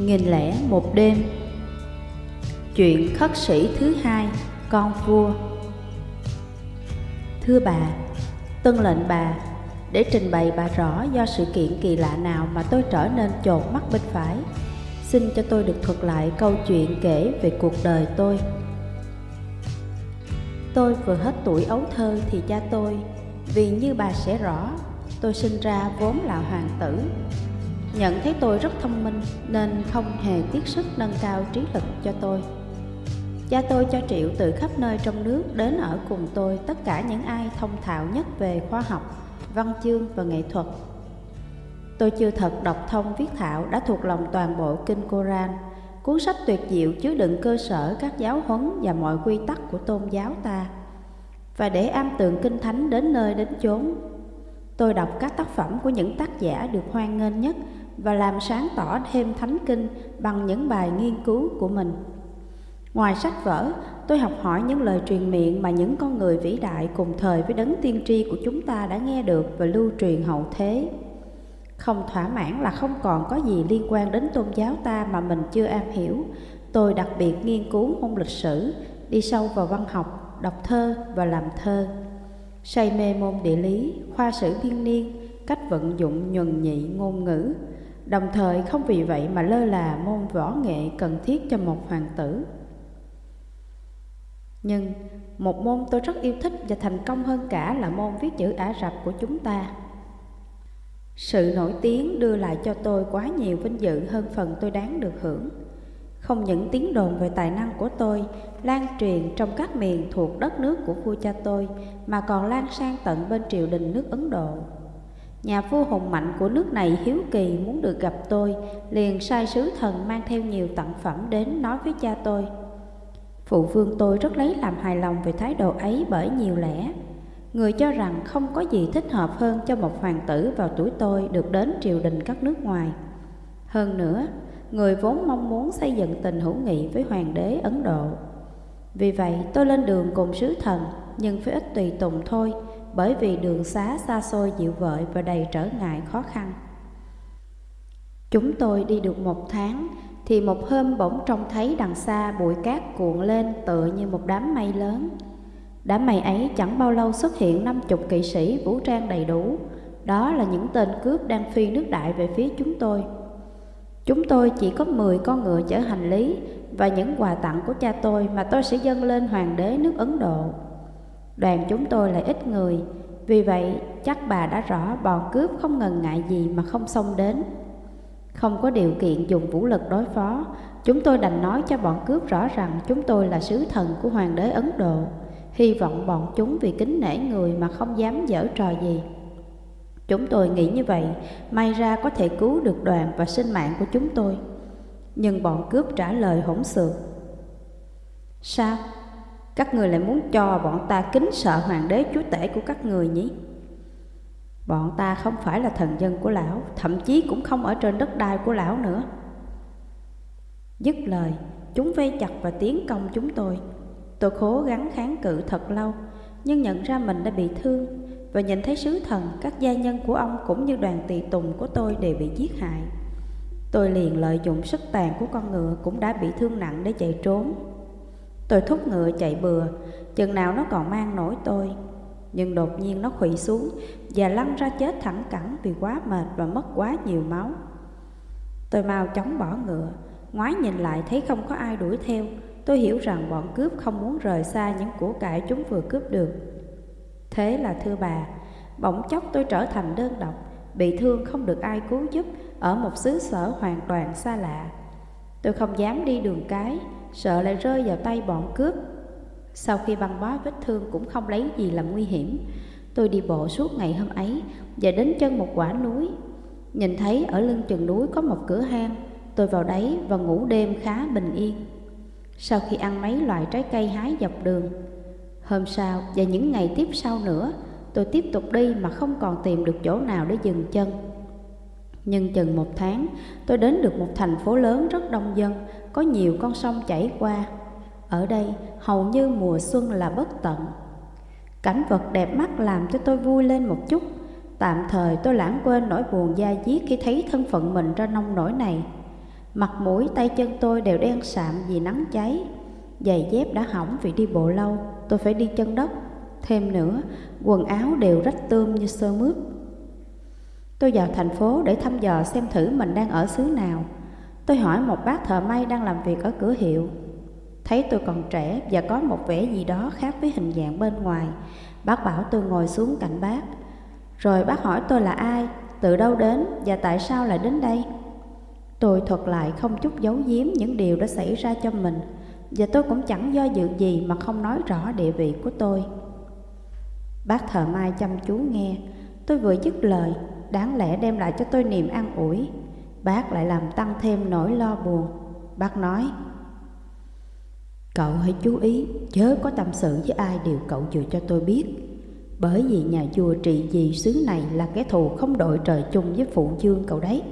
Nghìn lẻ một đêm. Chuyện khất sĩ thứ hai, Con vua. Thưa bà Tân lệnh bà Để trình bày bà rõ do sự kiện kỳ lạ nào Mà tôi trở nên chột mắt bên phải. Xin cho tôi được thuật lại câu chuyện kể về cuộc đời tôi. Tôi vừa hết tuổi ấu thơ thì cha tôi, Vì như bà sẽ rõ, Tôi sinh ra vốn là hoàng tử. Nhận thấy tôi rất thông minh nên không hề tiếc sức nâng cao trí lực cho tôi. Cha tôi cho triệu từ khắp nơi trong nước đến ở cùng tôi tất cả những ai thông thạo nhất về khoa học, văn chương và nghệ thuật. Tôi chưa thật đọc thông viết thạo đã thuộc lòng toàn bộ kinh Koran, cuốn sách tuyệt diệu chứa đựng cơ sở các giáo huấn và mọi quy tắc của tôn giáo ta. Và để am tường kinh thánh đến nơi đến chốn, tôi đọc các tác phẩm của những tác giả được hoan nghênh nhất và làm sáng tỏ thêm thánh kinh bằng những bài nghiên cứu của mình. Ngoài sách vở, tôi học hỏi những lời truyền miệng mà những con người vĩ đại cùng thời với đấng tiên tri của chúng ta đã nghe được và lưu truyền hậu thế. Không thỏa mãn là không còn có gì liên quan đến tôn giáo ta mà mình chưa am hiểu. Tôi đặc biệt nghiên cứu môn lịch sử, đi sâu vào văn học, đọc thơ và làm thơ. Say mê môn địa lý, khoa sử thiên niên, cách vận dụng nhuần nhị ngôn ngữ, đồng thời không vì vậy mà lơ là môn võ nghệ cần thiết cho một hoàng tử. Nhưng một môn tôi rất yêu thích và thành công hơn cả là môn viết chữ Ả Rập của chúng ta. Sự nổi tiếng đưa lại cho tôi quá nhiều vinh dự hơn phần tôi đáng được hưởng. Không những tiếng đồn về tài năng của tôi lan truyền trong các miền thuộc đất nước của vua cha tôi, mà còn lan sang tận bên triều đình nước Ấn Độ. Nhà vua hùng mạnh của nước này hiếu kỳ muốn được gặp tôi, liền sai sứ thần mang theo nhiều tặng phẩm đến nói với cha tôi. Phụ vương tôi rất lấy làm hài lòng về thái độ ấy bởi nhiều lẽ. Người cho rằng không có gì thích hợp hơn cho một hoàng tử vào tuổi tôi được đến triều đình các nước ngoài. Hơn nữa, người vốn mong muốn xây dựng tình hữu nghị với hoàng đế Ấn Độ. Vì vậy tôi lên đường cùng sứ thần nhưng phải ít tùy tùng thôi bởi vì đường xá xa xôi dịu vợi và đầy trở ngại khó khăn. Chúng tôi đi được một tháng thì một hôm bỗng trông thấy đằng xa bụi cát cuộn lên tựa như một đám mây lớn. Đám mây ấy chẳng bao lâu xuất hiện năm chục kỵ sĩ vũ trang đầy đủ. Đó là những tên cướp đang phi nước đại về phía chúng tôi. Chúng tôi chỉ có 10 con ngựa chở hành lý và những quà tặng của cha tôi mà tôi sẽ dâng lên hoàng đế nước Ấn Độ. Đoàn chúng tôi lại ít người, vì vậy chắc bà đã rõ bọn cướp không ngần ngại gì mà không xông đến. Không có điều kiện dùng vũ lực đối phó, chúng tôi đành nói cho bọn cướp rõ rằng chúng tôi là sứ thần của hoàng đế Ấn Độ, hy vọng bọn chúng vì kính nể người mà không dám dở trò gì. Chúng tôi nghĩ như vậy, may ra có thể cứu được đoàn và sinh mạng của chúng tôi. Nhưng bọn cướp trả lời hỗn xược. Sao? Các người lại muốn cho bọn ta kính sợ hoàng đế chúa tể của các người nhỉ? Bọn ta không phải là thần dân của lão, thậm chí cũng không ở trên đất đai của lão nữa. Dứt lời, chúng vây chặt và tiến công chúng tôi. Tôi cố gắng kháng cự thật lâu, nhưng nhận ra mình đã bị thương và nhìn thấy sứ thần, các gia nhân của ông cũng như đoàn tỳ tùng của tôi đều bị giết hại. Tôi liền lợi dụng sức tàn của con ngựa cũng đã bị thương nặng để chạy trốn. Tôi thúc ngựa chạy bừa, chừng nào nó còn mang nổi tôi. Nhưng đột nhiên nó khủy xuống và lăn ra chết thẳng cẳng vì quá mệt và mất quá nhiều máu. Tôi mau chóng bỏ ngựa, ngoái nhìn lại thấy không có ai đuổi theo. Tôi hiểu rằng bọn cướp không muốn rời xa những của cải chúng vừa cướp được. Thế là thưa bà, bỗng chốc tôi trở thành đơn độc, bị thương không được ai cứu giúp ở một xứ sở hoàn toàn xa lạ. Tôi không dám đi đường cái, sợ lại rơi vào tay bọn cướp. Sau khi băng bó vết thương cũng không lấy gì làm nguy hiểm, tôi đi bộ suốt ngày hôm ấy và đến chân một quả núi. Nhìn thấy ở lưng chừng núi có một cửa hang, tôi vào đấy và ngủ đêm khá bình yên. Sau khi ăn mấy loại trái cây hái dọc đường, hôm sau và những ngày tiếp sau nữa, tôi tiếp tục đi mà không còn tìm được chỗ nào để dừng chân. Nhưng chừng một tháng, tôi đến được một thành phố lớn rất đông dân, có nhiều con sông chảy qua. Ở đây, hầu như mùa xuân là bất tận. Cảnh vật đẹp mắt làm cho tôi vui lên một chút. Tạm thời tôi lãng quên nỗi buồn da diết khi thấy thân phận mình ra nông nổi này. Mặt mũi tay chân tôi đều đen sạm vì nắng cháy Giày dép đã hỏng vì đi bộ lâu Tôi phải đi chân đất Thêm nữa, quần áo đều rách tươm như sơ mướp Tôi vào thành phố để thăm dò xem thử mình đang ở xứ nào Tôi hỏi một bác thợ may đang làm việc ở cửa hiệu. Thấy tôi còn trẻ và có một vẻ gì đó khác với hình dạng bên ngoài Bác bảo tôi ngồi xuống cạnh bác. Rồi bác hỏi tôi là ai, từ đâu đến và tại sao lại đến đây. Tôi thuật lại không chút giấu giếm những điều đã xảy ra cho mình Và tôi cũng chẳng do dự gì mà không nói rõ địa vị của tôi. Bác thợ mai chăm chú nghe. Tôi vừa dứt lời Đáng lẽ đem lại cho tôi niềm an ủi. Bác lại làm tăng thêm nỗi lo buồn. Bác nói, Cậu hãy chú ý, Chớ có tâm sự với ai điều cậu vừa cho tôi biết. Bởi vì nhà vua trị vì xứ này Là kẻ thù không đội trời chung với phụ dương cậu đấy.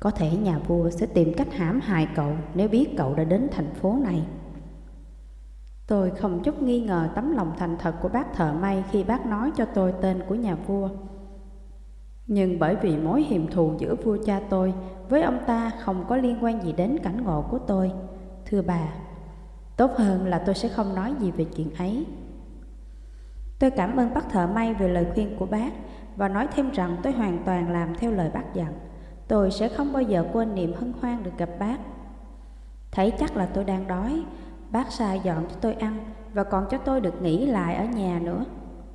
Có thể nhà vua sẽ tìm cách hãm hại cậu Nếu biết cậu đã đến thành phố này. Tôi không chút nghi ngờ tấm lòng thành thật của bác thợ may Khi bác nói cho tôi tên của nhà vua nhưng bởi vì mối hiềm thù giữa vua cha tôi với ông ta không có liên quan gì đến cảnh ngộ của tôi. Thưa bà, tốt hơn là tôi sẽ không nói gì về chuyện ấy. Tôi cảm ơn bác thợ may về lời khuyên của bác và nói thêm rằng tôi hoàn toàn làm theo lời bác dặn. Tôi sẽ không bao giờ quên niềm hân hoan được gặp bác. Thấy chắc là tôi đang đói, bác sai dọn cho tôi ăn và còn cho tôi được nghỉ lại ở nhà nữa.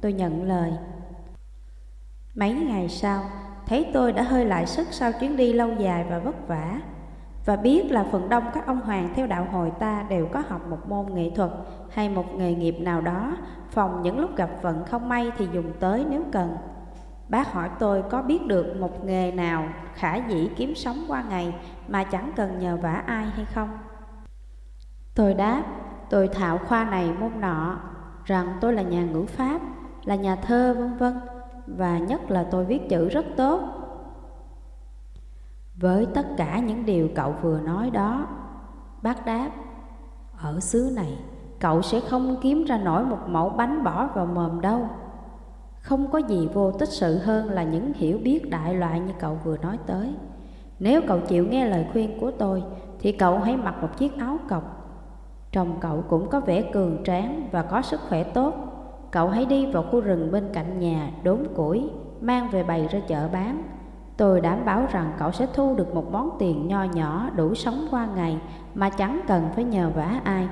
Tôi nhận lời. Mấy ngày sau, thấy tôi đã hơi lại sức sau chuyến đi lâu dài và vất vả và biết là phần đông các ông hoàng theo đạo hồi ta đều có học một môn nghệ thuật hay một nghề nghiệp nào đó, phòng những lúc gặp vận không may thì dùng tới nếu cần. Bác hỏi tôi có biết được một nghề nào khả dĩ kiếm sống qua ngày mà chẳng cần nhờ vả ai hay không? Tôi đáp, tôi thạo khoa này môn nọ, rằng tôi là nhà ngữ pháp, là nhà thơ vân vân và nhất là tôi viết chữ rất tốt. Với tất cả những điều cậu vừa nói đó, bác đáp, ở xứ này cậu sẽ không kiếm ra nổi một mẫu bánh bỏ vào mồm đâu. Không có gì vô tích sự hơn là những hiểu biết đại loại như cậu vừa nói tới. Nếu cậu chịu nghe lời khuyên của tôi, thì cậu hãy mặc một chiếc áo cọc. Trông cậu cũng có vẻ cường tráng và có sức khỏe tốt Cậu hãy đi vào khu rừng bên cạnh nhà đốn củi, mang về bày ra chợ bán. Tôi đảm bảo rằng cậu sẽ thu được một món tiền nho nhỏ đủ sống qua ngày mà chẳng cần phải nhờ vả ai.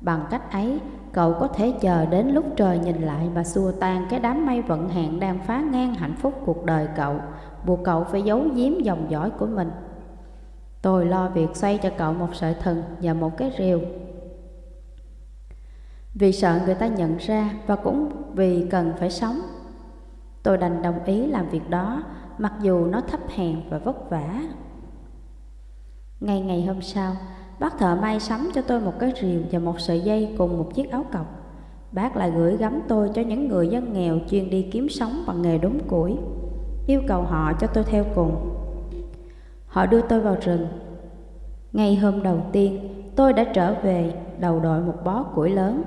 Bằng cách ấy, cậu có thể chờ đến lúc trời nhìn lại và xua tan cái đám mây vận hạn đang phá ngang hạnh phúc cuộc đời cậu, buộc cậu phải giấu giếm dòng dõi của mình. Tôi lo việc xoay cho cậu một sợi thừng và một cái rìu vì sợ người ta nhận ra và cũng vì cần phải sống. Tôi đành đồng ý làm việc đó, mặc dù nó thấp hèn và vất vả. Ngày ngày hôm sau, bác thợ may sắm cho tôi một cái rìu và một sợi dây cùng một chiếc áo cọc. Bác lại gửi gắm tôi cho những người dân nghèo chuyên đi kiếm sống bằng nghề đốn củi, yêu cầu họ cho tôi theo cùng. Họ đưa tôi vào rừng. Ngày hôm đầu tiên, tôi đã trở về đầu đội một bó củi lớn,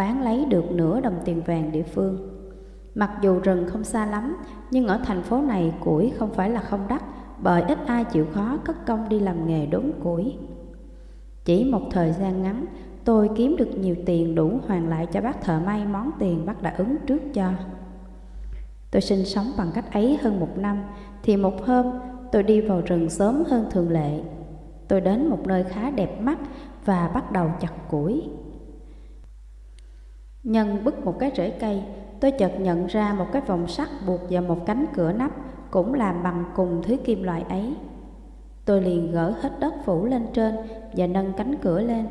bán lấy được nửa đồng tiền vàng địa phương. Mặc dù rừng không xa lắm, nhưng ở thành phố này củi không phải là không đắt, bởi ít ai chịu khó cất công đi làm nghề đốn củi. Chỉ một thời gian ngắn, tôi kiếm được nhiều tiền đủ hoàn lại cho bác thợ may món tiền bác đã ứng trước cho. Tôi sinh sống bằng cách ấy hơn một năm, thì một hôm tôi đi vào rừng sớm hơn thường lệ. Tôi đến một nơi khá đẹp mắt và bắt đầu chặt củi. Nhân bứt một cái rễ cây, tôi chợt nhận ra một cái vòng sắt buộc vào một cánh cửa nắp cũng làm bằng cùng thứ kim loại ấy. Tôi liền gỡ hết đất phủ lên trên và nâng cánh cửa lên.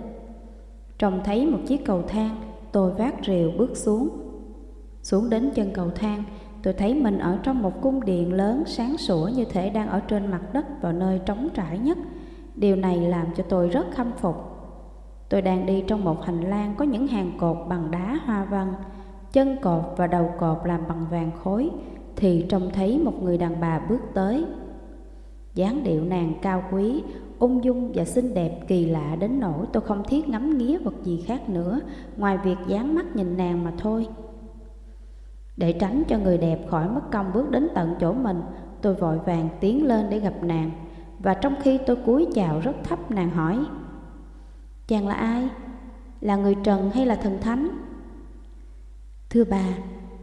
Trông thấy một chiếc cầu thang, tôi vác rìu bước xuống. Xuống đến chân cầu thang, tôi thấy mình ở trong một cung điện lớn sáng sủa như thể đang ở trên mặt đất vào nơi trống trải nhất. Điều này làm cho tôi rất khâm phục. Tôi đang đi trong một hành lang có những hàng cột bằng đá hoa văn, chân cột và đầu cột làm bằng vàng khối, thì trông thấy một người đàn bà bước tới. dáng điệu nàng cao quý, ung dung và xinh đẹp kỳ lạ đến nỗi tôi không thiết ngắm nghía vật gì khác nữa ngoài việc dán mắt nhìn nàng mà thôi. Để tránh cho người đẹp khỏi mất công bước đến tận chỗ mình, tôi vội vàng tiến lên để gặp nàng. Và trong khi tôi cúi chào rất thấp nàng hỏi Chàng là ai? Là người trần hay là thần thánh? Thưa bà,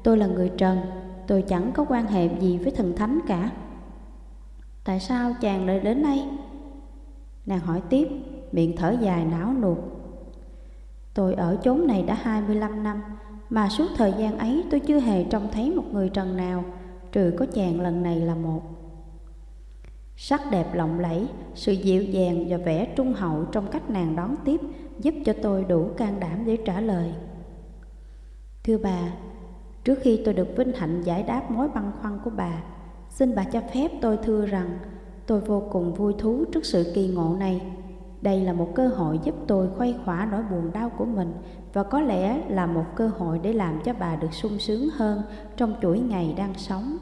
tôi là người trần Tôi chẳng có quan hệ gì với thần thánh cả Tại sao chàng lại đến đây? Nàng hỏi tiếp, miệng thở dài não nuột Tôi ở chốn này đã 25 năm Mà suốt thời gian ấy tôi chưa hề trông thấy một người trần nào Trừ có chàng lần này là một Sắc đẹp lộng lẫy, sự dịu dàng và vẻ trung hậu trong cách nàng đón tiếp Giúp cho tôi đủ can đảm để trả lời Thưa bà, trước khi tôi được vinh hạnh giải đáp mối băn khoăn của bà Xin bà cho phép tôi thưa rằng tôi vô cùng vui thú trước sự kỳ ngộ này đây là một cơ hội giúp tôi khuây khỏa nỗi buồn đau của mình và có lẽ là một cơ hội để làm cho bà được sung sướng hơn trong chuỗi ngày đang sống.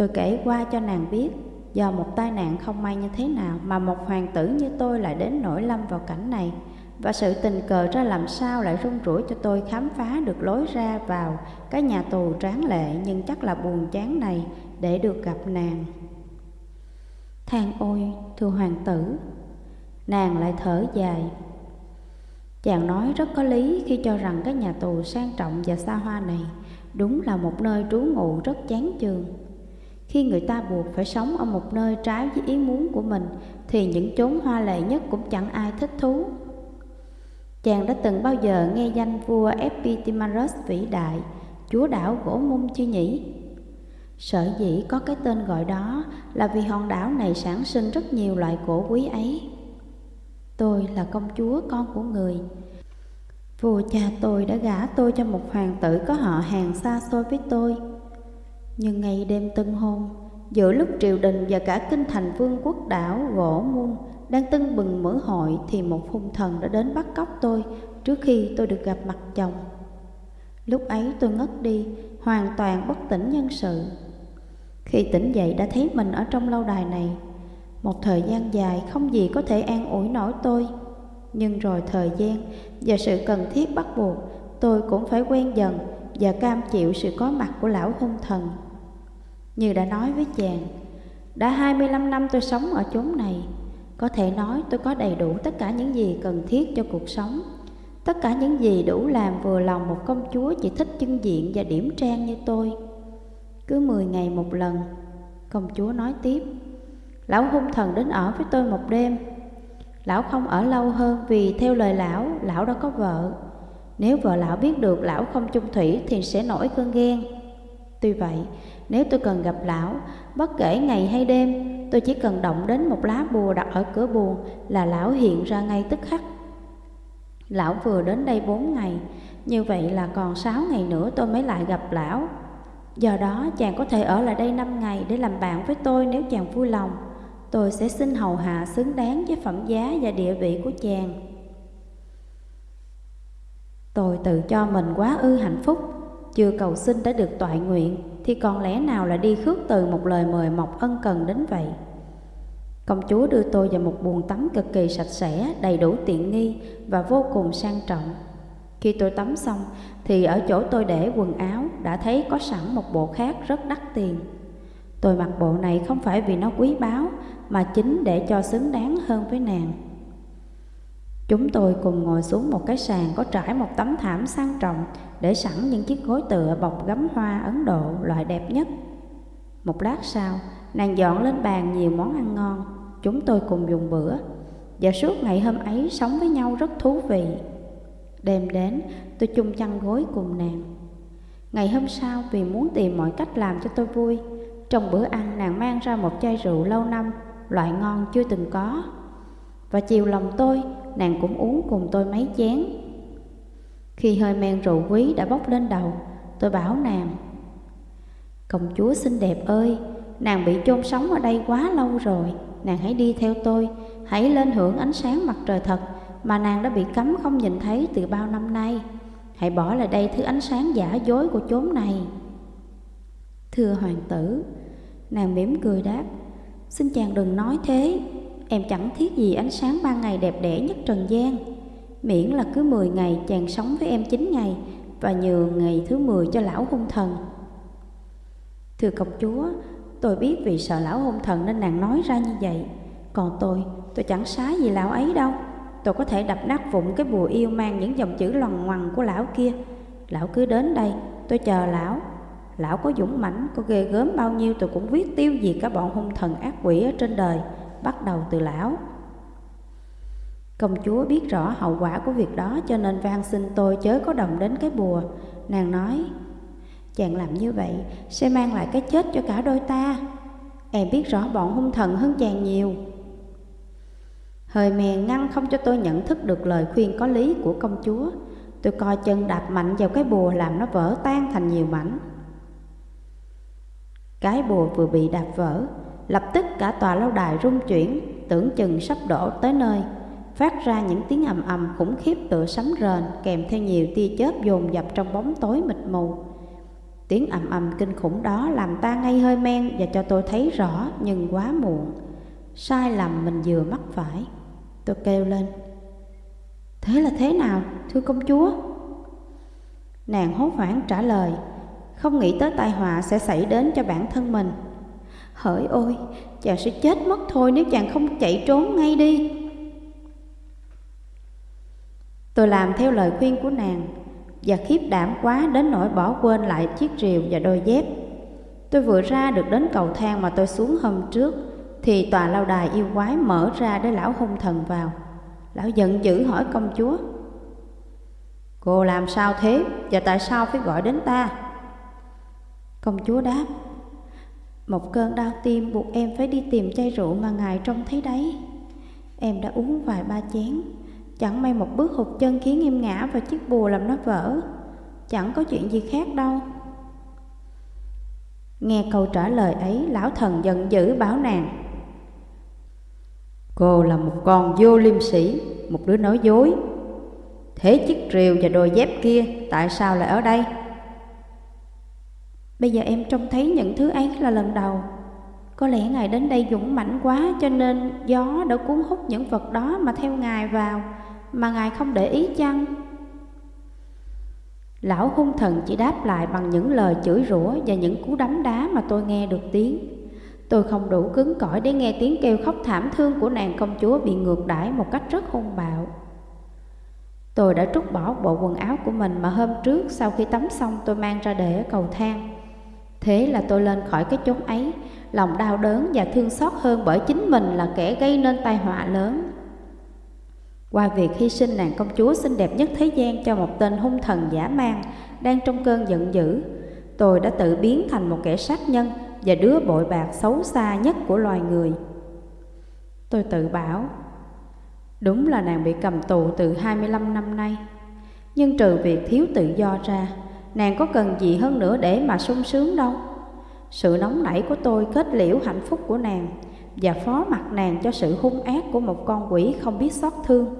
Tôi kể qua cho nàng biết do một tai nạn không may như thế nào mà một hoàng tử như tôi lại đến nổi lâm vào cảnh này và sự tình cờ ra làm sao lại rung rủi cho tôi khám phá được lối ra vào cái nhà tù tráng lệ nhưng chắc là buồn chán này để được gặp nàng. Than ôi, thưa hoàng tử. Nàng lại thở dài. Chàng nói rất có lý khi cho rằng cái nhà tù sang trọng và xa hoa này Đúng là một nơi trú ngụ rất chán chường. Khi người ta buộc phải sống ở một nơi trái với ý muốn của mình, Thì những chốn hoa lệ nhất cũng chẳng ai thích thú Chàng đã từng bao giờ nghe danh vua Epitimarus vĩ đại, Chúa đảo gỗ mung chưa nhỉ? Sở dĩ có cái tên gọi đó là vì hòn đảo này sản sinh rất nhiều loại cổ quý ấy. Tôi là công chúa, con của người. Vua cha tôi đã gả tôi cho một hoàng tử có họ hàng xa xôi với tôi. Nhưng ngày đêm tân hôn, giữa lúc triều đình và cả kinh thành vương quốc đảo gỗ muôn đang tưng bừng mở hội thì một hung thần đã đến bắt cóc tôi trước khi tôi được gặp mặt chồng. Lúc ấy tôi ngất đi, hoàn toàn bất tỉnh nhân sự. Khi tỉnh dậy đã thấy mình ở trong lâu đài này Một thời gian dài không gì có thể an ủi nổi tôi Nhưng rồi thời gian và sự cần thiết bắt buộc Tôi cũng phải quen dần và cam chịu sự có mặt của lão hung thần như đã nói với chàng Đã 25 năm tôi sống ở chốn này Có thể nói tôi có đầy đủ tất cả những gì cần thiết cho cuộc sống. Tất cả những gì đủ làm vừa lòng một công chúa chỉ thích chân diện và điểm trang như tôi. Cứ 10 ngày một lần Công chúa nói tiếp Lão hung thần đến ở với tôi một đêm. Lão không ở lâu hơn vì theo lời lão, lão đã có vợ. Nếu vợ lão biết được lão không chung thủy thì sẽ nổi cơn ghen. Tuy vậy, nếu tôi cần gặp lão, bất kể ngày hay đêm Tôi chỉ cần động đến một lá bùa đặt ở cửa buồn là lão hiện ra ngay tức khắc Lão vừa đến đây bốn ngày, như vậy là còn sáu ngày nữa tôi mới lại gặp lão Do đó chàng có thể ở lại đây 5 ngày để làm bạn với tôi nếu chàng vui lòng. Tôi sẽ xin hầu hạ xứng đáng với phẩm giá và địa vị của chàng. Tôi tự cho mình quá ư hạnh phúc, chưa cầu xin đã được toại nguyện, thì còn lẽ nào là đi khước từ một lời mời mọc ân cần đến vậy. Công chúa đưa tôi vào một buồng tắm cực kỳ sạch sẽ, đầy đủ tiện nghi và vô cùng sang trọng. Khi tôi tắm xong thì ở chỗ tôi để quần áo đã thấy có sẵn một bộ khác rất đắt tiền. Tôi mặc bộ này không phải vì nó quý báu mà chính để cho xứng đáng hơn với nàng. Chúng tôi cùng ngồi xuống một cái sàn có trải một tấm thảm sang trọng để sẵn những chiếc gối tựa bọc gấm hoa Ấn Độ loại đẹp nhất. Một lát sau, nàng dọn lên bàn nhiều món ăn ngon, chúng tôi cùng dùng bữa. Và suốt ngày hôm ấy sống với nhau rất thú vị. Đêm đến, tôi chung chăn gối cùng nàng. Ngày hôm sau, vì muốn tìm mọi cách làm cho tôi vui, trong bữa ăn nàng mang ra một chai rượu lâu năm, loại ngon chưa từng có. Và chiều lòng tôi, nàng cũng uống cùng tôi mấy chén. Khi hơi men rượu quý đã bốc lên đầu, tôi bảo nàng, Công chúa xinh đẹp ơi, nàng bị chôn sống ở đây quá lâu rồi, nàng hãy đi theo tôi, hãy lên hưởng ánh sáng mặt trời thật, mà nàng đã bị cấm không nhìn thấy từ bao năm nay. Hãy bỏ lại đây thứ ánh sáng giả dối của chốn này. Thưa hoàng tử, nàng mỉm cười đáp, xin chàng đừng nói thế, em chẳng thiết gì ánh sáng ban ngày đẹp đẽ nhất trần gian. Miễn là cứ 10 ngày chàng sống với em 9 ngày và nhường ngày thứ 10 cho lão hung thần. Thưa công chúa, Tôi biết vì sợ lão hung thần nên nàng nói ra như vậy. Còn tôi, tôi chẳng xá gì lão ấy đâu. Tôi có thể đập nát vụn cái bùa yêu mang những dòng chữ loằng ngoằng của lão kia. Lão cứ đến đây, tôi chờ lão. Lão có dũng mãnh, có ghê gớm bao nhiêu tôi cũng viết tiêu diệt cả bọn hung thần ác quỷ ở trên đời. Bắt đầu từ lão. Công chúa biết rõ hậu quả của việc đó cho nên van xin tôi chớ có động đến cái bùa. Nàng nói, Chàng làm như vậy sẽ mang lại cái chết cho cả đôi ta. Em biết rõ bọn hung thần hơn chàng nhiều. Hơi mèn ngăn không cho tôi nhận thức được lời khuyên có lý của công chúa. Tôi coi chân đạp mạnh vào cái bùa làm nó vỡ tan thành nhiều mảnh. Cái bùa vừa bị đạp vỡ Lập tức cả tòa lâu đài rung chuyển Tưởng chừng sắp đổ tới nơi. Phát ra những tiếng ầm ầm khủng khiếp tựa sấm rền Kèm theo nhiều tia chớp dồn dập trong bóng tối mịt mù. Tiếng ầm ầm kinh khủng đó làm ta ngay hơi men Và cho tôi thấy rõ nhưng quá muộn. Sai lầm mình vừa mắc phải. Tôi kêu lên. Thế là thế nào, thưa công chúa? Nàng hốt hoảng trả lời. Không nghĩ tới tai họa sẽ xảy đến cho bản thân mình. Hỡi ôi, chàng sẽ chết mất thôi nếu chàng không chạy trốn ngay đi. Tôi làm theo lời khuyên của nàng Và khiếp đảm quá đến nỗi bỏ quên lại chiếc rìu và đôi dép. Tôi vừa ra được đến cầu thang mà tôi xuống hôm trước Thì tòa lâu đài yêu quái mở ra để lão hung thần vào. Lão giận dữ hỏi công chúa Cô làm sao thế và tại sao phải gọi đến ta? Công chúa đáp một cơn đau tim, buộc em phải đi tìm chai rượu mà ngài trông thấy đấy. Em đã uống vài ba chén. Chẳng may một bước hụt chân khiến em ngã vào chiếc bùa làm nó vỡ. Chẳng có chuyện gì khác đâu. Nghe câu trả lời ấy, Lão thần giận dữ bảo nàng. Cô là một con vô liêm sĩ Một đứa nói dối. Thế chiếc rìu và đôi dép kia Tại sao lại ở đây? Bây giờ em trông thấy những thứ ấy là lần đầu Có lẽ ngài đến đây dũng mãnh quá Cho nên gió đã cuốn hút những vật đó Mà theo ngài vào, Mà ngài không để ý chăng Lão hung thần chỉ đáp lại bằng những lời chửi rủa Và những cú đấm đá mà tôi nghe được tiếng Tôi không đủ cứng cỏi để nghe tiếng kêu khóc thảm thương của nàng công chúa bị ngược đãi một cách rất hung bạo. Tôi đã trút bỏ bộ quần áo của mình mà hôm trước sau khi tắm xong tôi mang ra để ở cầu thang. Thế là tôi lên khỏi cái chốn ấy, lòng đau đớn và thương xót hơn bởi chính mình là kẻ gây nên tai họa lớn. Qua việc hy sinh nàng công chúa xinh đẹp nhất thế gian cho một tên hung thần giả mang đang trong cơn giận dữ, tôi đã tự biến thành một kẻ sát nhân và đứa bội bạc xấu xa nhất của loài người. Tôi tự bảo, đúng là nàng bị cầm tù từ 25 năm nay, nhưng trừ việc thiếu tự do ra, nàng có cần gì hơn nữa để mà sung sướng đâu. Sự nóng nảy của tôi kết liễu hạnh phúc của nàng và phó mặt nàng cho sự hung ác của một con quỷ không biết xót thương.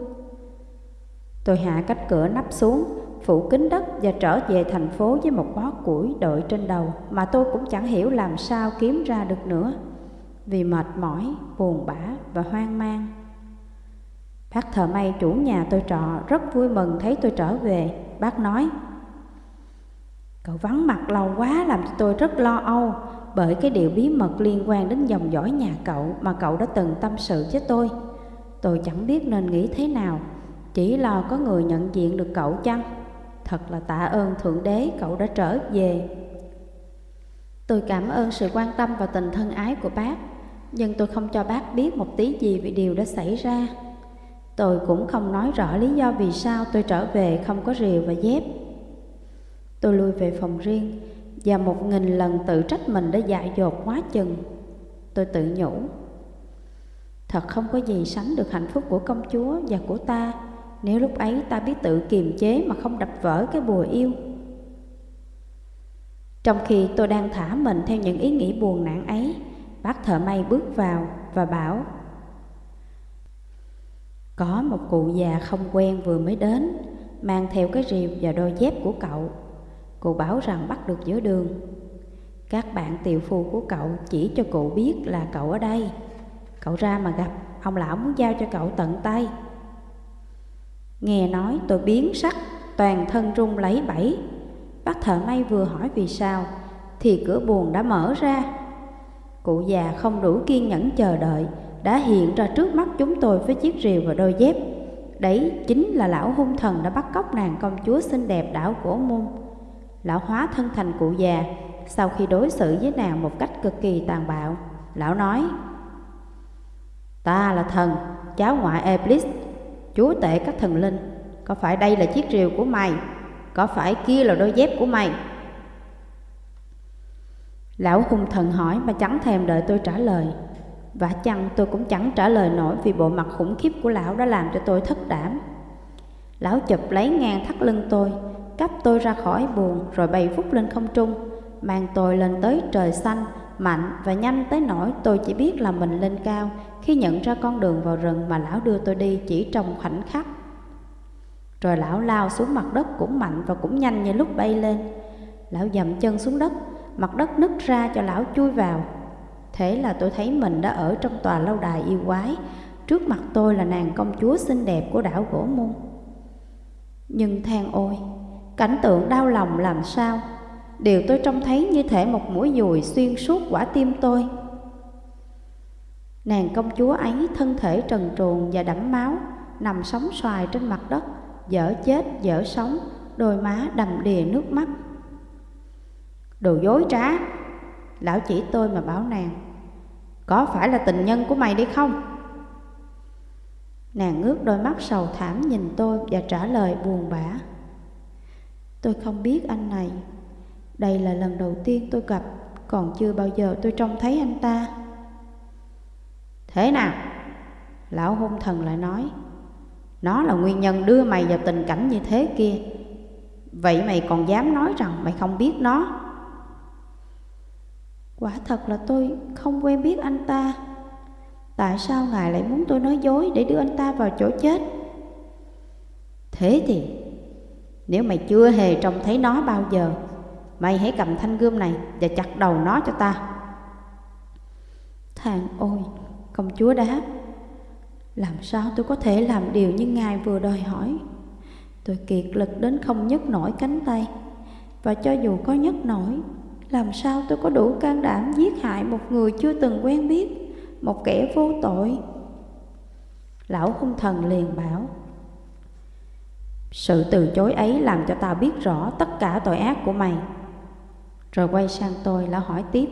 Tôi hạ cách cửa nắp xuống phủ kính đất và trở về thành phố với một bó củi đội trên đầu mà tôi cũng chẳng hiểu làm sao kiếm ra được nữa vì mệt mỏi, buồn bã và hoang mang. Bác thợ may chủ nhà tôi trọ rất vui mừng thấy tôi trở về. Bác nói, Cậu vắng mặt lâu quá làm cho tôi rất lo âu bởi cái điều bí mật liên quan đến dòng dõi nhà cậu mà cậu đã từng tâm sự với tôi. Tôi chẳng biết nên nghĩ thế nào, chỉ lo có người nhận diện được cậu chăng? Thật là tạ ơn Thượng Đế cậu đã trở về Tôi cảm ơn sự quan tâm và tình thân ái của bác Nhưng tôi không cho bác biết một tí gì về điều đã xảy ra Tôi cũng không nói rõ lý do vì sao tôi trở về không có rìu và dép Tôi lui về phòng riêng Và một nghìn lần tự trách mình đã dại dột quá chừng. Tôi tự nhủ, Thật không có gì sánh được hạnh phúc của công chúa và của ta nếu lúc ấy ta biết tự kiềm chế mà không đập vỡ cái bùa yêu. Trong khi tôi đang thả mình theo những ý nghĩ buồn nản ấy, Bác thợ may bước vào và bảo, Có một cụ già không quen vừa mới đến, Mang theo cái rìu và đôi dép của cậu. Cụ bảo rằng bắt được giữa đường Các bạn tiều phu của cậu chỉ cho cụ biết là cậu ở đây Cậu ra mà gặp Ông lão muốn giao cho cậu tận tay Nghe nói tôi biến sắc, toàn thân run lấy bẫy. Bác thợ may vừa hỏi vì sao, thì cửa buồn đã mở ra. Cụ già không đủ kiên nhẫn chờ đợi, đã hiện ra trước mắt chúng tôi với chiếc rìu và đôi dép. Đấy chính là lão hung thần đã bắt cóc nàng công chúa xinh đẹp đảo cổ môn. Lão hóa thân thành cụ già, sau khi đối xử với nàng một cách cực kỳ tàn bạo, lão nói Ta là thần, cháu ngoại Eblis, chúa tể các thần linh. Có phải đây là chiếc rìu của mày? Có phải kia là đôi dép của mày? Lão hung thần hỏi mà chẳng thèm đợi tôi trả lời. Và chăng tôi cũng chẳng trả lời nổi vì bộ mặt khủng khiếp của lão đã làm cho tôi thất đảm. Lão chụp lấy ngang thắt lưng tôi, cắp tôi ra khỏi buồn rồi bay phút lên không trung, mang tôi lên tới trời xanh, mạnh và nhanh tới nỗi tôi chỉ biết là mình lên cao khi nhận ra con đường vào rừng mà lão đưa tôi đi chỉ trong khoảnh khắc. Rồi lão lao xuống mặt đất cũng mạnh và cũng nhanh như lúc bay lên. Lão dậm chân xuống đất, mặt đất nứt ra cho lão chui vào. Thế là tôi thấy mình đã ở trong tòa lâu đài yêu quái, trước mặt tôi là nàng công chúa xinh đẹp của đảo Gỗ Môn. Nhưng than ôi, cảnh tượng đau lòng làm sao, điều tôi trông thấy như thể một mũi dùi xuyên suốt quả tim tôi. Nàng công chúa ấy thân thể trần truồng và đẫm máu, nằm sóng xoài trên mặt đất, dở chết dở sống, đôi má đầm đìa nước mắt. Đồ dối trá, lão chỉ tôi mà bảo nàng, có phải là tình nhân của mày đi không? Nàng ngước đôi mắt sầu thảm nhìn tôi và trả lời buồn bã. Tôi không biết anh này, đây là lần đầu tiên tôi gặp, còn chưa bao giờ tôi trông thấy anh ta. Thế nào? Lão hung thần lại nói, nó là nguyên nhân đưa mày vào tình cảnh như thế kia. Vậy mày còn dám nói rằng mày không biết nó? Quả thật là tôi không quen biết anh ta. Tại sao ngài lại muốn tôi nói dối để đưa anh ta vào chỗ chết? Thế thì nếu mày chưa hề trông thấy nó bao giờ, Mày hãy cầm thanh gươm này và chặt đầu nó cho ta. Thằng ôi, Công chúa đáp. Làm sao tôi có thể làm điều như Ngài vừa đòi hỏi? Tôi kiệt lực đến không nhấc nổi cánh tay. Và cho dù có nhấc nổi, Làm sao tôi có đủ can đảm giết hại một người chưa từng quen biết, Một kẻ vô tội? Lão hung thần liền bảo. Sự từ chối ấy làm cho tao biết rõ tất cả tội ác của mày. Rồi quay sang tôi lão hỏi tiếp.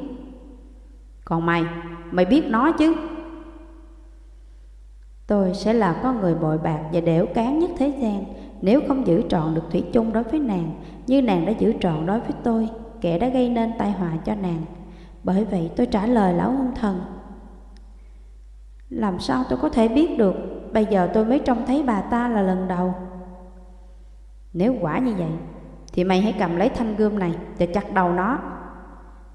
Còn mày, mày biết nó chứ? Tôi sẽ là con người bội bạc và đẻo cán nhất thế gian. Nếu không giữ trọn được thủy chung đối với nàng Như nàng đã giữ trọn đối với tôi Kẻ đã gây nên tai họa cho nàng. Bởi vậy tôi trả lời lão hung thần. Làm sao tôi có thể biết được? Bây giờ tôi mới trông thấy bà ta là lần đầu. Nếu quả như vậy, Thì mày hãy cầm lấy thanh gươm này Và chặt đầu nó.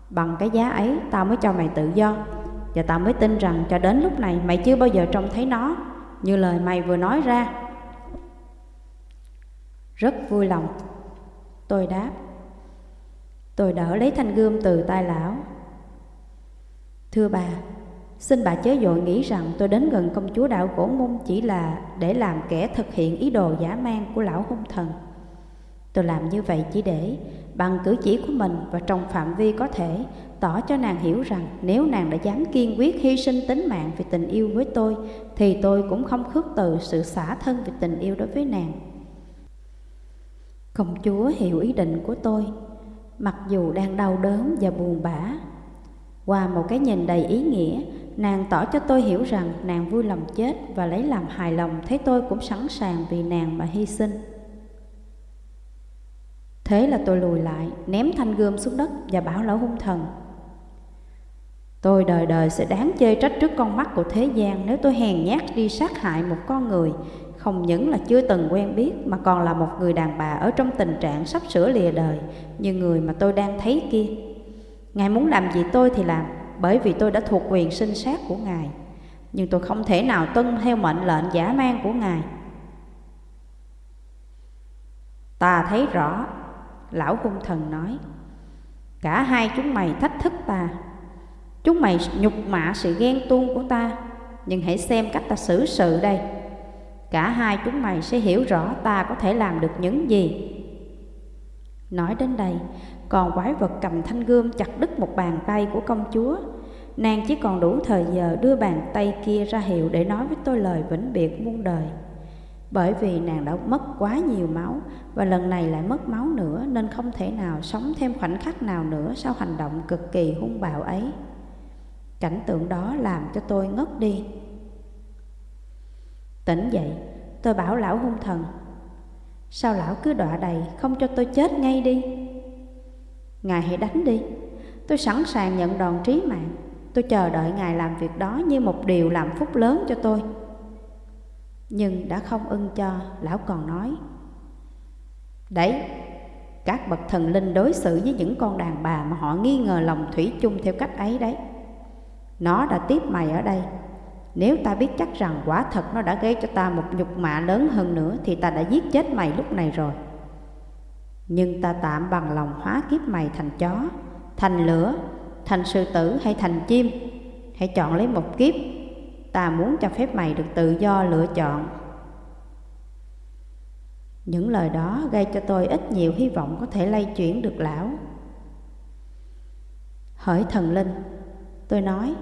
Bằng cái giá ấy, tao mới cho mày tự do. Và tao mới tin rằng cho đến lúc này mày chưa bao giờ trông thấy nó, Như lời mày vừa nói ra. Rất vui lòng. Tôi đáp, Tôi đỡ lấy thanh gươm từ tay lão. Thưa bà Xin bà chớ dội nghĩ rằng tôi đến gần công chúa đạo cổ môn Chỉ là để làm kẻ thực hiện ý đồ giả mang của lão hung thần Tôi làm như vậy chỉ để bằng cử chỉ của mình và trong phạm vi có thể tỏ cho nàng hiểu rằng nếu nàng đã dám kiên quyết hy sinh tính mạng vì tình yêu với tôi thì tôi cũng không khước từ sự xả thân vì tình yêu đối với nàng. Công chúa hiểu ý định của tôi, mặc dù đang đau đớn và buồn bã. Qua một cái nhìn đầy ý nghĩa, nàng tỏ cho tôi hiểu rằng nàng vui lòng chết và lấy làm hài lòng thấy tôi cũng sẵn sàng vì nàng mà hy sinh. Thế là tôi lùi lại, ném thanh gươm xuống đất và bảo lão hung thần. Tôi đời đời sẽ đáng chê trách trước con mắt của thế gian nếu tôi hèn nhát đi sát hại một con người, không những là chưa từng quen biết mà còn là một người đàn bà ở trong tình trạng sắp sửa lìa đời như người mà tôi đang thấy kia. Ngài muốn làm gì tôi thì làm, bởi vì tôi đã thuộc quyền sinh sát của Ngài. Nhưng tôi không thể nào tuân theo mệnh lệnh giả mang của Ngài. Ta thấy rõ, Lão cung thần nói, Cả hai chúng mày thách thức ta Chúng mày nhục mạ sự ghen tuông của ta, Nhưng hãy xem cách ta xử sự đây Cả hai chúng mày sẽ hiểu rõ ta có thể làm được những gì Nói đến đây còn quái vật cầm thanh gươm chặt đứt một bàn tay của công chúa Nàng chỉ còn đủ thời giờ đưa bàn tay kia ra hiệu để nói với tôi lời vĩnh biệt muôn đời. Bởi vì nàng đã mất quá nhiều máu và lần này lại mất máu nữa nên không thể nào sống thêm khoảnh khắc nào nữa sau hành động cực kỳ hung bạo ấy. Cảnh tượng đó làm cho tôi ngất đi. Tỉnh dậy, tôi bảo lão hung thần Sao lão cứ đọa đầy không cho tôi chết ngay đi Ngài hãy đánh đi. Tôi sẵn sàng nhận đòn trí mạng. Tôi chờ đợi Ngài làm việc đó như một điều làm phúc lớn cho tôi. Nhưng đã không ưng cho, lão còn nói. Đấy, các bậc thần linh đối xử với những con đàn bà mà họ nghi ngờ lòng thủy chung theo cách ấy đấy. Nó đã tiếp mày ở đây. Nếu ta biết chắc rằng quả thật nó đã gây cho ta một nhục mạ lớn hơn nữa Thì ta đã giết chết mày lúc này rồi. Nhưng ta tạm bằng lòng hóa kiếp mày thành chó, Thành lửa, thành sư tử hay thành chim. Hãy chọn lấy một kiếp. Ta muốn cho phép mày được tự do lựa chọn. Những lời đó gây cho tôi ít nhiều hy vọng có thể lay chuyển được lão. Hỡi thần linh, Tôi nói,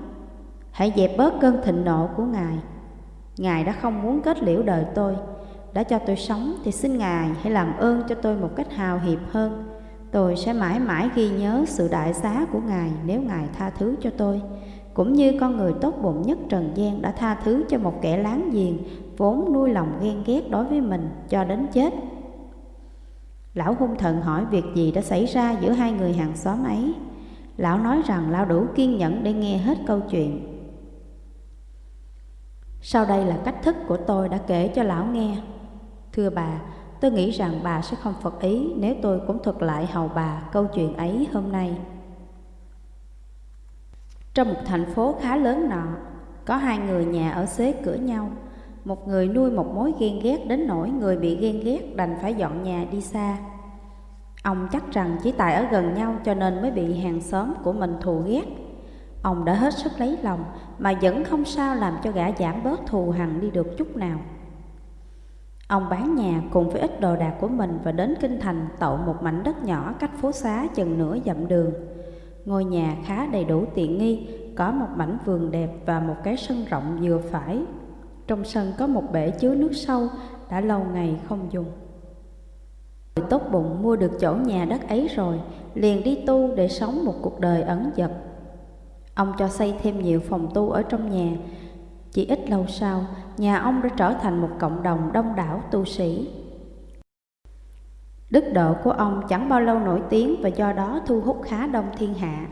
Hãy dẹp bớt cơn thịnh nộ của Ngài. Ngài đã không muốn kết liễu đời tôi. Đã cho tôi sống thì xin Ngài hãy làm ơn cho tôi một cách hào hiệp hơn. Tôi sẽ mãi mãi ghi nhớ sự đại giá của Ngài nếu Ngài tha thứ cho tôi. Cũng như con người tốt bụng nhất trần gian đã tha thứ cho một kẻ láng giềng, Vốn nuôi lòng ghen ghét đối với mình cho đến chết. Lão hung thần hỏi việc gì đã xảy ra giữa hai người hàng xóm ấy? Lão nói rằng lão đủ kiên nhẫn để nghe hết câu chuyện. Sau đây là cách thức của tôi đã kể cho lão nghe. Thưa bà, Tôi nghĩ rằng bà sẽ không phật ý nếu tôi cũng thuật lại hầu bà câu chuyện ấy hôm nay. Trong một thành phố khá lớn nọ, có hai người nhà ở xế cửa nhau. Một người nuôi một mối ghen ghét đến nỗi người bị ghen ghét đành phải dọn nhà đi xa. Ông chắc rằng chỉ tại ở gần nhau cho nên mới bị hàng xóm của mình thù ghét. Ông đã hết sức lấy lòng mà vẫn không sao làm cho gã giảm bớt thù hằn đi được chút nào. Ông bán nhà cùng với ít đồ đạc của mình và đến Kinh Thành tậu một mảnh đất nhỏ cách phố xá chừng nửa dặm đường. Ngôi nhà khá đầy đủ tiện nghi, có một mảnh vườn đẹp và một cái sân rộng vừa phải. Trong sân có một bể chứa nước sâu, đã lâu ngày không dùng. Người tốt bụng mua được chỗ nhà đất ấy rồi, liền đi tu để sống một cuộc đời ẩn dật. Ông cho xây thêm nhiều phòng tu ở trong nhà, chỉ ít lâu sau, nhà ông đã trở thành một cộng đồng đông đảo tu sĩ. Đức độ của ông chẳng bao lâu nổi tiếng và do đó thu hút khá đông thiên hạ.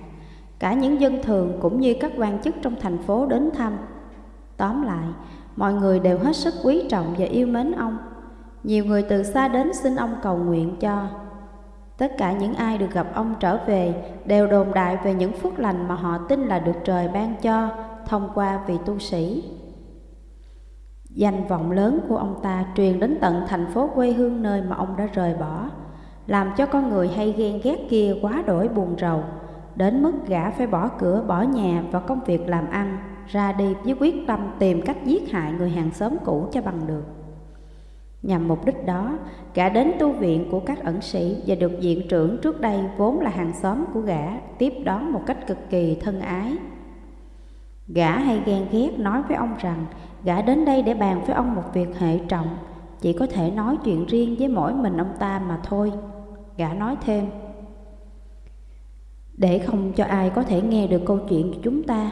Cả những dân thường cũng như các quan chức trong thành phố đến thăm. Tóm lại, mọi người đều hết sức quý trọng và yêu mến ông. Nhiều người từ xa đến xin ông cầu nguyện cho. Tất cả những ai được gặp ông trở về đều đồn đại về những phước lành mà họ tin là được trời ban cho thông qua vị tu sĩ. Danh vọng lớn của ông ta truyền đến tận thành phố quê hương nơi mà ông đã rời bỏ, làm cho con người hay ghen ghét kia quá đổi buồn rầu, đến mức gã phải bỏ cửa, bỏ nhà và công việc làm ăn, ra đi với quyết tâm tìm cách giết hại người hàng xóm cũ cho bằng được. Nhằm mục đích đó, gã đến tu viện của các ẩn sĩ và được viện trưởng trước đây vốn là hàng xóm của gã tiếp đón một cách cực kỳ thân ái. Gã hay ghen ghét nói với ông rằng gã đến đây để bàn với ông một việc hệ trọng, chỉ có thể nói chuyện riêng với mỗi mình ông ta mà thôi. Gã nói thêm, để không cho ai có thể nghe được câu chuyện của chúng ta,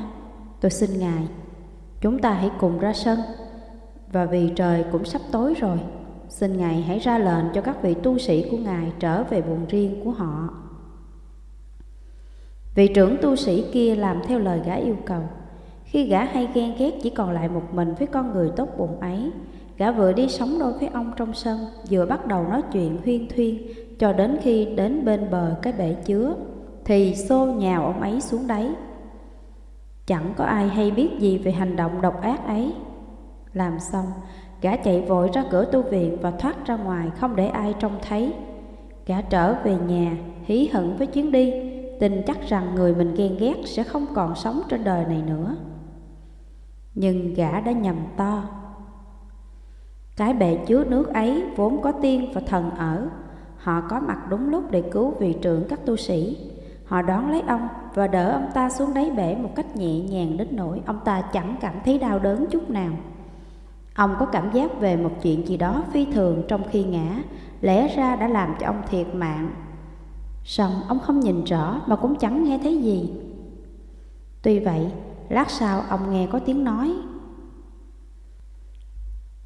tôi xin Ngài, chúng ta hãy cùng ra sân. Và vì trời cũng sắp tối rồi, xin Ngài hãy ra lệnh cho các vị tu sĩ của Ngài trở về buồn riêng của họ. Vị trưởng tu sĩ kia làm theo lời gã yêu cầu. Khi gã hay ghen ghét chỉ còn lại một mình với con người tốt bụng ấy, gã vừa đi sống đôi với ông trong sân, vừa bắt đầu nói chuyện huyên thuyên, cho đến khi đến bên bờ cái bể chứa, thì xô nhào ông ấy xuống đáy. Chẳng có ai hay biết gì về hành động độc ác ấy. Làm xong, gã chạy vội ra cửa tu viện và thoát ra ngoài không để ai trông thấy. Gã trở về nhà, hí hận với chuyến đi, tin chắc rằng người mình ghen ghét sẽ không còn sống trên đời này nữa nhưng gã đã nhầm to. Cái bệ chứa nước ấy vốn có tiên và thần ở, họ có mặt đúng lúc để cứu vị trưởng các tu sĩ. Họ đón lấy ông và đỡ ông ta xuống đáy bể một cách nhẹ nhàng đến nỗi ông ta chẳng cảm thấy đau đớn chút nào. Ông có cảm giác về một chuyện gì đó phi thường trong khi ngã, lẽ ra đã làm cho ông thiệt mạng. Xong ông không nhìn rõ mà cũng chẳng nghe thấy gì. Tuy vậy, lát sau ông nghe có tiếng nói.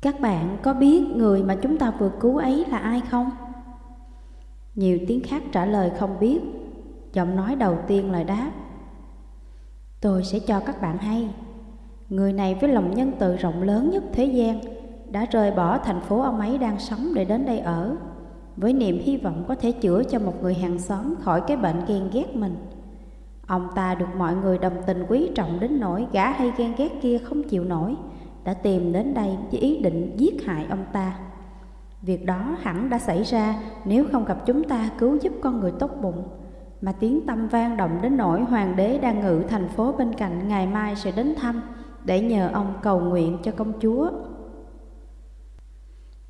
Các bạn có biết người mà chúng ta vừa cứu ấy là ai không? Nhiều tiếng khác trả lời không biết Giọng nói đầu tiên lời đáp Tôi sẽ cho các bạn hay Người này với lòng nhân từ rộng lớn nhất thế gian Đã rời bỏ thành phố ông ấy đang sống để đến đây ở, Với niềm hy vọng có thể chữa cho một người hàng xóm khỏi cái bệnh ghen ghét mình Ông ta được mọi người đồng tình quý trọng đến nỗi gã hay ghen ghét kia không chịu nổi, Đã tìm đến đây với ý định giết hại ông ta. Việc đó hẳn đã xảy ra nếu không gặp chúng ta cứu giúp con người tốt bụng, Mà tiếng tâm vang động đến nỗi hoàng đế đang ngự thành phố bên cạnh ngày mai sẽ đến thăm Để nhờ ông cầu nguyện cho công chúa.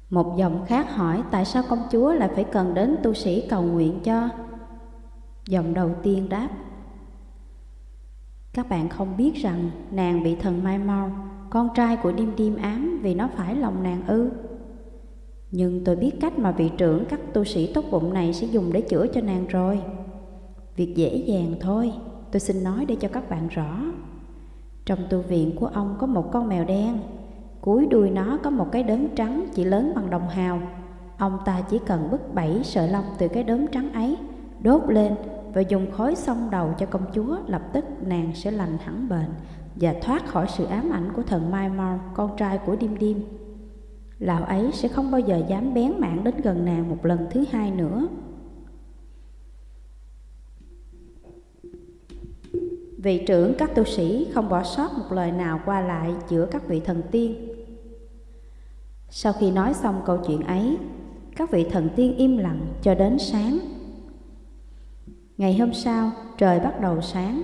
Một giọng khác hỏi tại sao công chúa lại phải cần đến tu sĩ cầu nguyện cho? Giọng đầu tiên đáp các bạn không biết rằng nàng bị thần Mai Mau Con trai của Điêm Điêm ám vì nó phải lòng nàng ư nhưng tôi biết cách mà vị trưởng các tu sĩ tốt bụng này sẽ dùng để chữa cho nàng rồi. Việc dễ dàng thôi, tôi xin nói để cho các bạn rõ. Trong tu viện của ông có một con mèo đen, cuối đuôi nó có một cái đốm trắng chỉ lớn bằng đồng hào. Ông ta chỉ cần bứt bảy sợi lông từ cái đốm trắng ấy, đốt lên và dùng khói xông đầu cho công chúa, lập tức nàng sẽ lành hẳn bệnh và thoát khỏi sự ám ảnh của thần Mai Mau, con trai của Điêm Điêm lão ấy sẽ không bao giờ dám bén mảng đến gần nàng một lần thứ hai nữa. Vị trưởng các tu sĩ không bỏ sót một lời nào qua lại giữa các vị thần tiên. Sau khi nói xong câu chuyện ấy, các vị thần tiên im lặng cho đến sáng. Ngày hôm sau, trời bắt đầu sáng.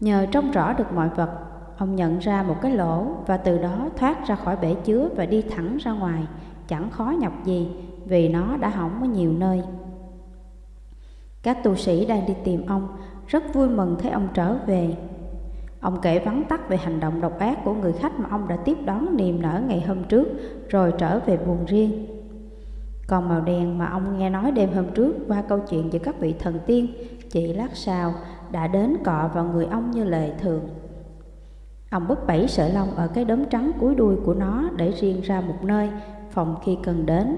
Nhờ trông rõ được mọi vật Ông nhận ra một cái lỗ và từ đó thoát ra khỏi bể chứa và đi thẳng ra ngoài, chẳng khó nhọc gì vì nó đã hỏng ở nhiều nơi. Các tu sĩ đang đi tìm ông rất vui mừng thấy ông trở về. Ông kể vắn tắt về hành động độc ác của người khách mà ông đã tiếp đón niềm nở ngày hôm trước rồi trở về buồn riêng. Còn màu đen mà ông nghe nói đêm hôm trước qua câu chuyện giữa các vị thần tiên, chỉ lát sau đã đến cọ vào người ông như lệ thường. Ông bứt bảy sợi lông ở cái đốm trắng cuối đuôi của nó để riêng ra một nơi, phòng khi cần đến.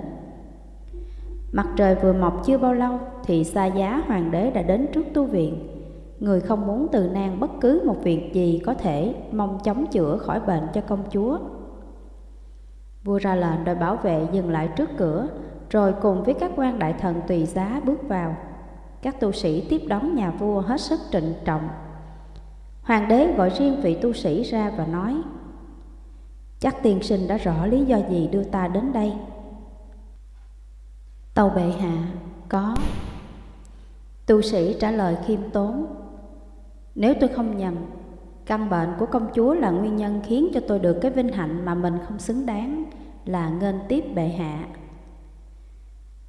Mặt trời vừa mọc chưa bao lâu thì xa giá hoàng đế đã đến trước tu viện. Người không muốn từ nan bất cứ một việc gì có thể mong chống chữa khỏi bệnh cho công chúa. Vua ra lệnh đòi bảo vệ dừng lại trước cửa, rồi cùng với các quan đại thần tùy giá bước vào. Các tu sĩ tiếp đón nhà vua hết sức trịnh trọng. Hoàng đế gọi riêng vị tu sĩ ra và nói Chắc tiên sinh đã rõ lý do gì đưa ta đến đây? Tàu bệ hạ có. Tu sĩ trả lời khiêm tốn Nếu tôi không nhầm Căn bệnh của công chúa là nguyên nhân khiến cho tôi được cái vinh hạnh mà mình không xứng đáng Là nghênh tiếp bệ hạ.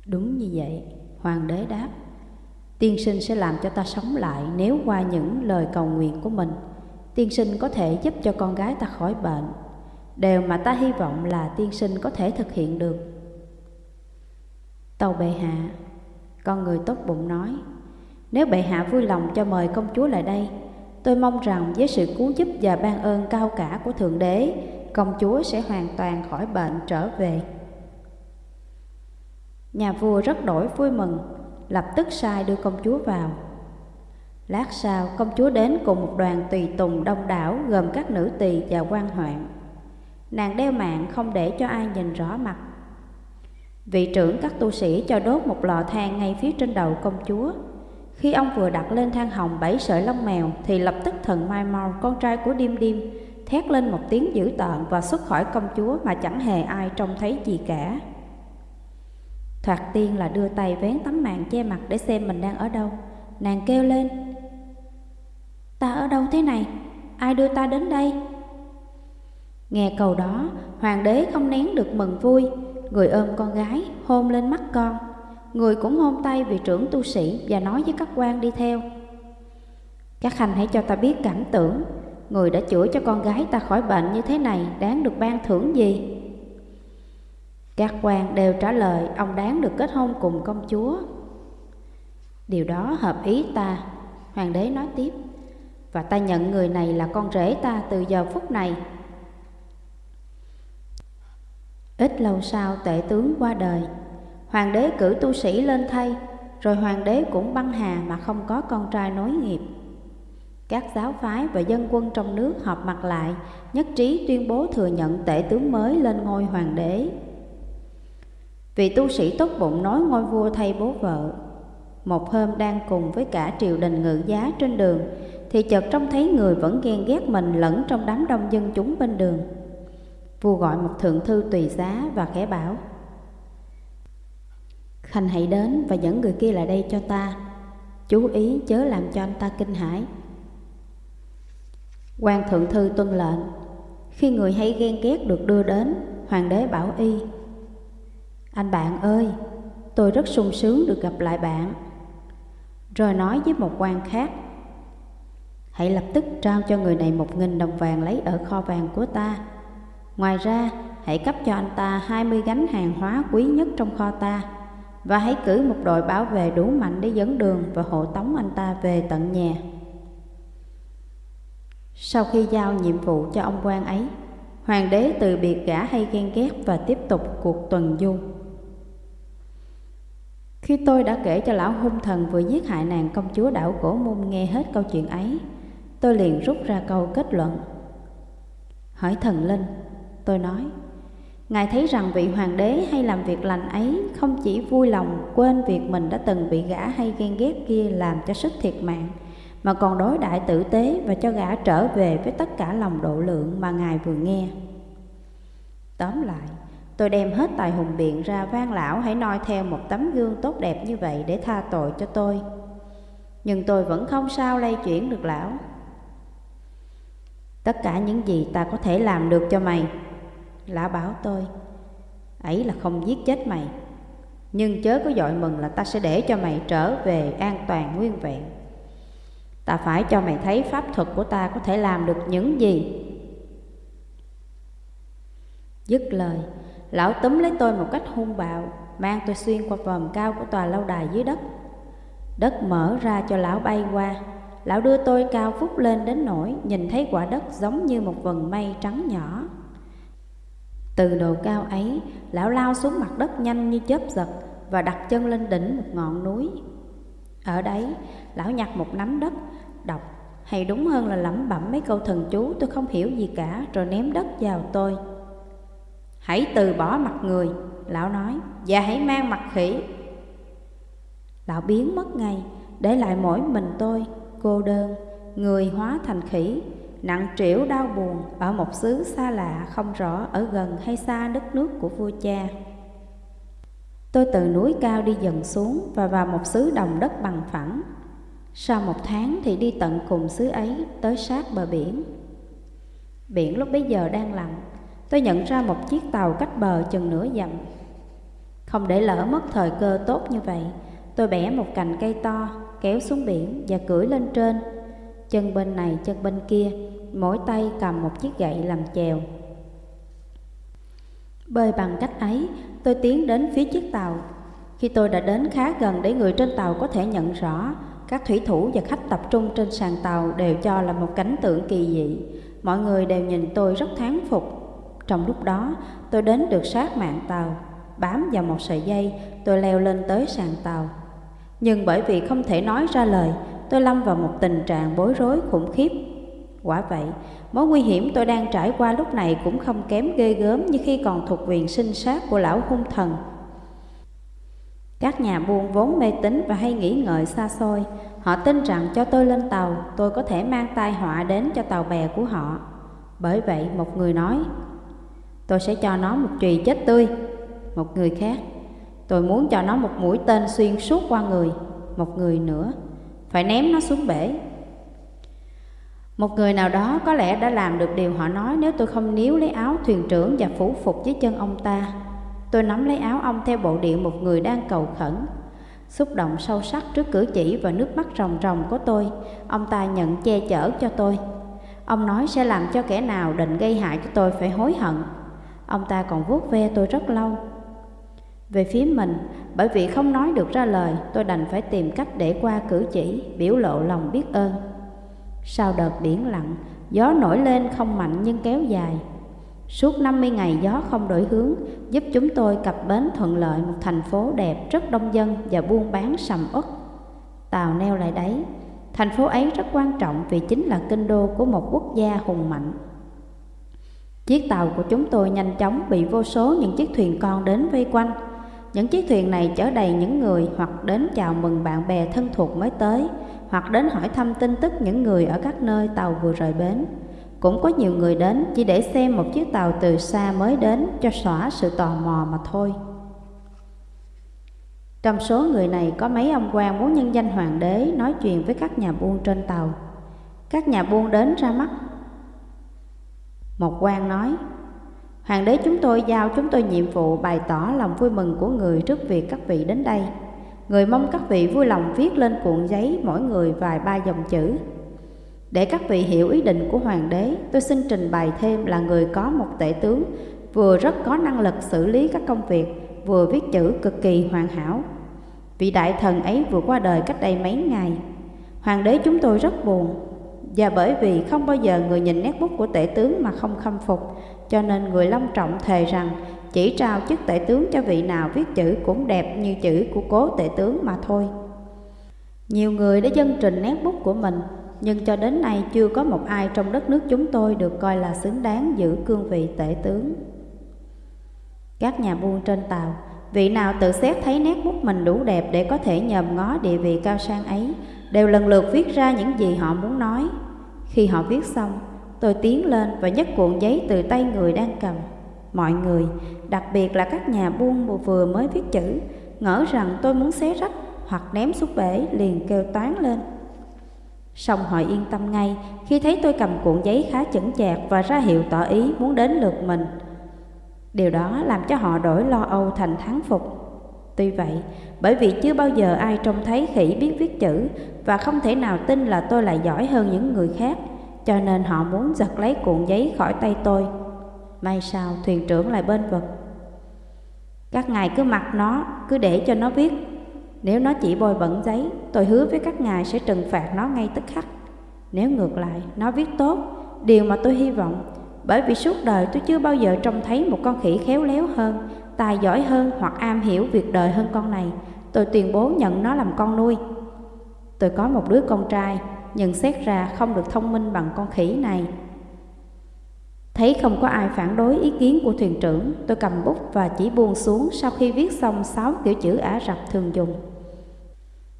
Đúng như vậy, hoàng đế đáp. Tiên sinh sẽ làm cho ta sống lại nếu qua những lời cầu nguyện của mình. Tiên sinh có thể giúp cho con gái ta khỏi bệnh. Điều mà ta hy vọng là tiên sinh có thể thực hiện được. Tàu bệ hạ, con người tốt bụng nói, nếu bệ hạ vui lòng cho mời công chúa lại đây, tôi mong rằng với sự cứu giúp và ban ơn cao cả của Thượng Đế, công chúa sẽ hoàn toàn khỏi bệnh trở về. Nhà vua rất đổi vui mừng lập tức sai đưa công chúa vào. Lát sau, công chúa đến cùng một đoàn tùy tùng đông đảo gồm các nữ tỳ và quan hoạn. Nàng đeo mạng không để cho ai nhìn rõ mặt. Vị trưởng các tu sĩ cho đốt một lò than ngay phía trên đầu công chúa. Khi ông vừa đặt lên than hồng bảy sợi lông mèo thì lập tức thần Mai Mau, con trai của Điêm Điêm, thét lên một tiếng dữ tợn và xuất khỏi công chúa mà chẳng hề ai trông thấy gì cả. Thoạt tiên là đưa tay vén tấm màn che mặt để xem mình đang ở đâu. Nàng kêu lên. Ta ở đâu thế này? Ai đưa ta đến đây? Nghe câu đó, hoàng đế không nén được mừng vui. Người ôm con gái, hôn lên mắt con. Người cũng hôn tay vị trưởng tu sĩ và nói với các quan đi theo. Các khanh hãy cho ta biết cảm tưởng. Người đã chữa cho con gái ta khỏi bệnh như thế này Đáng được ban thưởng gì? Các quan đều trả lời, Ông đáng được kết hôn cùng công chúa. Điều đó hợp ý ta. Hoàng đế nói tiếp, Và ta nhận người này là con rể ta từ giờ phút này. Ít lâu sau, tể tướng qua đời. Hoàng đế cử tu sĩ lên thay, Rồi hoàng đế cũng băng hà mà không có con trai nối nghiệp. Các giáo phái và dân quân trong nước họp mặt lại, Nhất trí tuyên bố thừa nhận tể tướng mới lên ngôi hoàng đế. Vị tu sĩ tốt bụng nói ngôi vua thay bố vợ. Một hôm đang cùng với cả triều đình ngự giá trên đường, Thì chợt trông thấy người vẫn ghen ghét mình lẫn trong đám đông dân chúng bên đường. Vua gọi một thượng thư tùy giá và khẽ bảo, Khanh hãy đến và dẫn người kia lại đây cho ta. Chú ý chớ làm cho anh ta kinh hãi. Quan thượng thư tuân lệnh, Khi người hay ghen ghét được đưa đến, Hoàng đế bảo y anh bạn ơi Tôi rất sung sướng được gặp lại bạn Rồi nói với một quan khác Hãy lập tức trao cho người này một nghìn đồng vàng lấy ở kho vàng của ta Ngoài ra, hãy cấp cho anh ta 20 gánh hàng hóa quý nhất trong kho ta và hãy cử một đội bảo vệ đủ mạnh để dẫn đường và hộ tống anh ta về tận nhà. Sau khi giao nhiệm vụ cho ông quan ấy, hoàng đế từ biệt gã hay ghen ghét và tiếp tục cuộc tuần du. Khi tôi đã kể cho lão hung thần vừa giết hại nàng công chúa đảo cổ môn nghe hết câu chuyện ấy, tôi liền rút ra câu kết luận. Hỏi thần linh, Tôi nói, Ngài thấy rằng vị hoàng đế hay làm việc lành ấy không chỉ vui lòng quên việc mình đã từng bị gã hay ghen ghét kia làm cho sức thiệt mạng, mà còn đối đại tử tế và cho gã trở về với tất cả lòng độ lượng mà Ngài vừa nghe. Tóm lại, tôi đem hết tài hùng biện ra van lão hãy noi theo một tấm gương tốt đẹp như vậy để tha tội cho tôi. Nhưng tôi vẫn không sao lay chuyển được lão. Tất cả những gì ta có thể làm được cho mày, Lão bảo tôi, Ấy là không giết chết mày Nhưng chớ có dội mừng là ta sẽ để cho mày trở về an toàn nguyên vẹn Ta phải cho mày thấy pháp thuật của ta có thể làm được những gì Dứt lời Lão túm lấy tôi một cách hung bạo Mang tôi xuyên qua vòm cao của tòa lâu đài dưới đất Đất mở ra cho lão bay qua Lão đưa tôi cao phúc lên đến nỗi Nhìn thấy quả đất giống như một vần mây trắng nhỏ từ độ cao ấy, lão lao xuống mặt đất nhanh như chớp giật và đặt chân lên đỉnh một ngọn núi. Ở đấy, lão nhặt một nắm đất, đọc, hay đúng hơn là lẩm bẩm mấy câu thần chú tôi không hiểu gì cả rồi ném đất vào tôi. Hãy từ bỏ mặt người, lão nói, và hãy mang mặt khỉ. Lão biến mất ngay, để lại mỗi mình tôi, cô đơn, người hóa thành khỉ, nặng trĩu đau buồn ở một xứ xa lạ không rõ ở gần hay xa đất nước của vua cha. Tôi từ núi cao đi dần xuống và vào một xứ đồng đất bằng phẳng. Sau một tháng thì đi tận cùng xứ ấy tới sát bờ biển. Biển lúc bấy giờ đang lặng, tôi nhận ra một chiếc tàu cách bờ chừng nửa dặm. Không để lỡ mất thời cơ tốt như vậy, tôi bẻ một cành cây to, kéo xuống biển và cưỡi lên trên. Chân bên này, chân bên kia, mỗi tay cầm một chiếc gậy làm chèo. Bơi bằng cách ấy, tôi tiến đến phía chiếc tàu. Khi tôi đã đến khá gần để người trên tàu có thể nhận rõ, các thủy thủ và khách tập trung trên sàn tàu đều cho là một cảnh tượng kỳ dị. Mọi người đều nhìn tôi rất thán phục. Trong lúc đó, tôi đến được sát mạng tàu. Bám vào một sợi dây, tôi leo lên tới sàn tàu. Nhưng bởi vì không thể nói ra lời, tôi lâm vào một tình trạng bối rối khủng khiếp Quả vậy, mối nguy hiểm tôi đang trải qua lúc này cũng không kém ghê gớm như khi còn thuộc quyền sinh sát của lão hung thần. Các nhà buôn vốn mê tín và hay nghĩ ngợi xa xôi, họ tin rằng cho tôi lên tàu, tôi có thể mang tai họa đến cho tàu bè của họ. Bởi vậy, một người nói, tôi sẽ cho nó một chùy chết tươi. Một người khác, tôi muốn cho nó một mũi tên xuyên suốt qua người. Một người nữa, phải ném nó xuống bể một người nào đó có lẽ đã làm được điều họ nói nếu tôi không níu lấy áo thuyền trưởng và phủ phục dưới chân ông ta. Tôi nắm lấy áo ông theo bộ điệu một người đang cầu khẩn. Xúc động sâu sắc trước cử chỉ và nước mắt ròng ròng của tôi, ông ta nhận che chở cho tôi. Ông nói sẽ làm cho kẻ nào định gây hại cho tôi phải hối hận. Ông ta còn vuốt ve tôi rất lâu. Về phía mình, bởi vì không nói được ra lời, tôi đành phải tìm cách để qua cử chỉ, biểu lộ lòng biết ơn. Sau đợt biển lặng, gió nổi lên không mạnh nhưng kéo dài. Suốt 50 ngày gió không đổi hướng, giúp chúng tôi cập bến thuận lợi một thành phố đẹp rất đông dân và buôn bán sầm uất. Tàu neo lại đấy, thành phố ấy rất quan trọng vì chính là kinh đô của một quốc gia hùng mạnh. Chiếc tàu của chúng tôi nhanh chóng bị vô số những chiếc thuyền con đến vây quanh. Những chiếc thuyền này chở đầy những người hoặc đến chào mừng bạn bè thân thuộc mới tới, hoặc đến hỏi thăm tin tức những người ở các nơi tàu vừa rời bến. Cũng có nhiều người đến chỉ để xem một chiếc tàu từ xa mới đến cho xóa sự tò mò mà thôi. Trong số người này có mấy ông quan muốn nhân danh hoàng đế nói chuyện với các nhà buôn trên tàu. Các nhà buôn đến ra mắt. Một quan nói, Hoàng đế chúng tôi giao chúng tôi nhiệm vụ bày tỏ lòng vui mừng của người trước việc các vị đến đây. Người mong các vị vui lòng viết lên cuộn giấy mỗi người vài ba dòng chữ. Để các vị hiểu ý định của hoàng đế, tôi xin trình bày thêm là người có một tể tướng vừa rất có năng lực xử lý các công việc, vừa viết chữ cực kỳ hoàn hảo. Vị đại thần ấy vừa qua đời cách đây mấy ngày. Hoàng đế chúng tôi rất buồn, và bởi vì không bao giờ người nhìn nét bút của tể tướng mà không khâm phục, cho nên người long trọng thề rằng chỉ trao chức tể tướng cho vị nào viết chữ cũng đẹp như chữ của cố tể tướng mà thôi. Nhiều người đã dân trình nét bút của mình, nhưng cho đến nay chưa có một ai trong đất nước chúng tôi được coi là xứng đáng giữ cương vị tể tướng. Các nhà buôn trên tàu, vị nào tự xét thấy nét bút mình đủ đẹp để có thể nhòm ngó địa vị cao sang ấy, đều lần lượt viết ra những gì họ muốn nói. Khi họ viết xong, tôi tiến lên và nhấc cuộn giấy từ tay người đang cầm. Mọi người, đặc biệt là các nhà buôn vừa mới viết chữ, ngỡ rằng tôi muốn xé rách hoặc ném xuống bể liền kêu toán lên. Xong họ yên tâm ngay khi thấy tôi cầm cuộn giấy khá chững chạc và ra hiệu tỏ ý muốn đến lượt mình. Điều đó làm cho họ đổi lo âu thành thắng phục. Tuy vậy, bởi vì chưa bao giờ ai trông thấy khỉ biết viết chữ và không thể nào tin là tôi lại giỏi hơn những người khác, cho nên họ muốn giật lấy cuộn giấy khỏi tay tôi. May sao thuyền trưởng lại bên vực. Các ngài cứ mặc nó, cứ để cho nó viết. Nếu nó chỉ bôi bẩn giấy, tôi hứa với các ngài sẽ trừng phạt nó ngay tức khắc. Nếu ngược lại, nó viết tốt, điều mà tôi hy vọng, bởi vì suốt đời tôi chưa bao giờ trông thấy một con khỉ khéo léo hơn, tài giỏi hơn hoặc am hiểu việc đời hơn con này, tôi tuyên bố nhận nó làm con nuôi. Tôi có một đứa con trai, nhưng xét ra không được thông minh bằng con khỉ này. Thấy không có ai phản đối ý kiến của thuyền trưởng, tôi cầm bút và chỉ buông xuống sau khi viết xong sáu kiểu chữ Ả Rập thường dùng.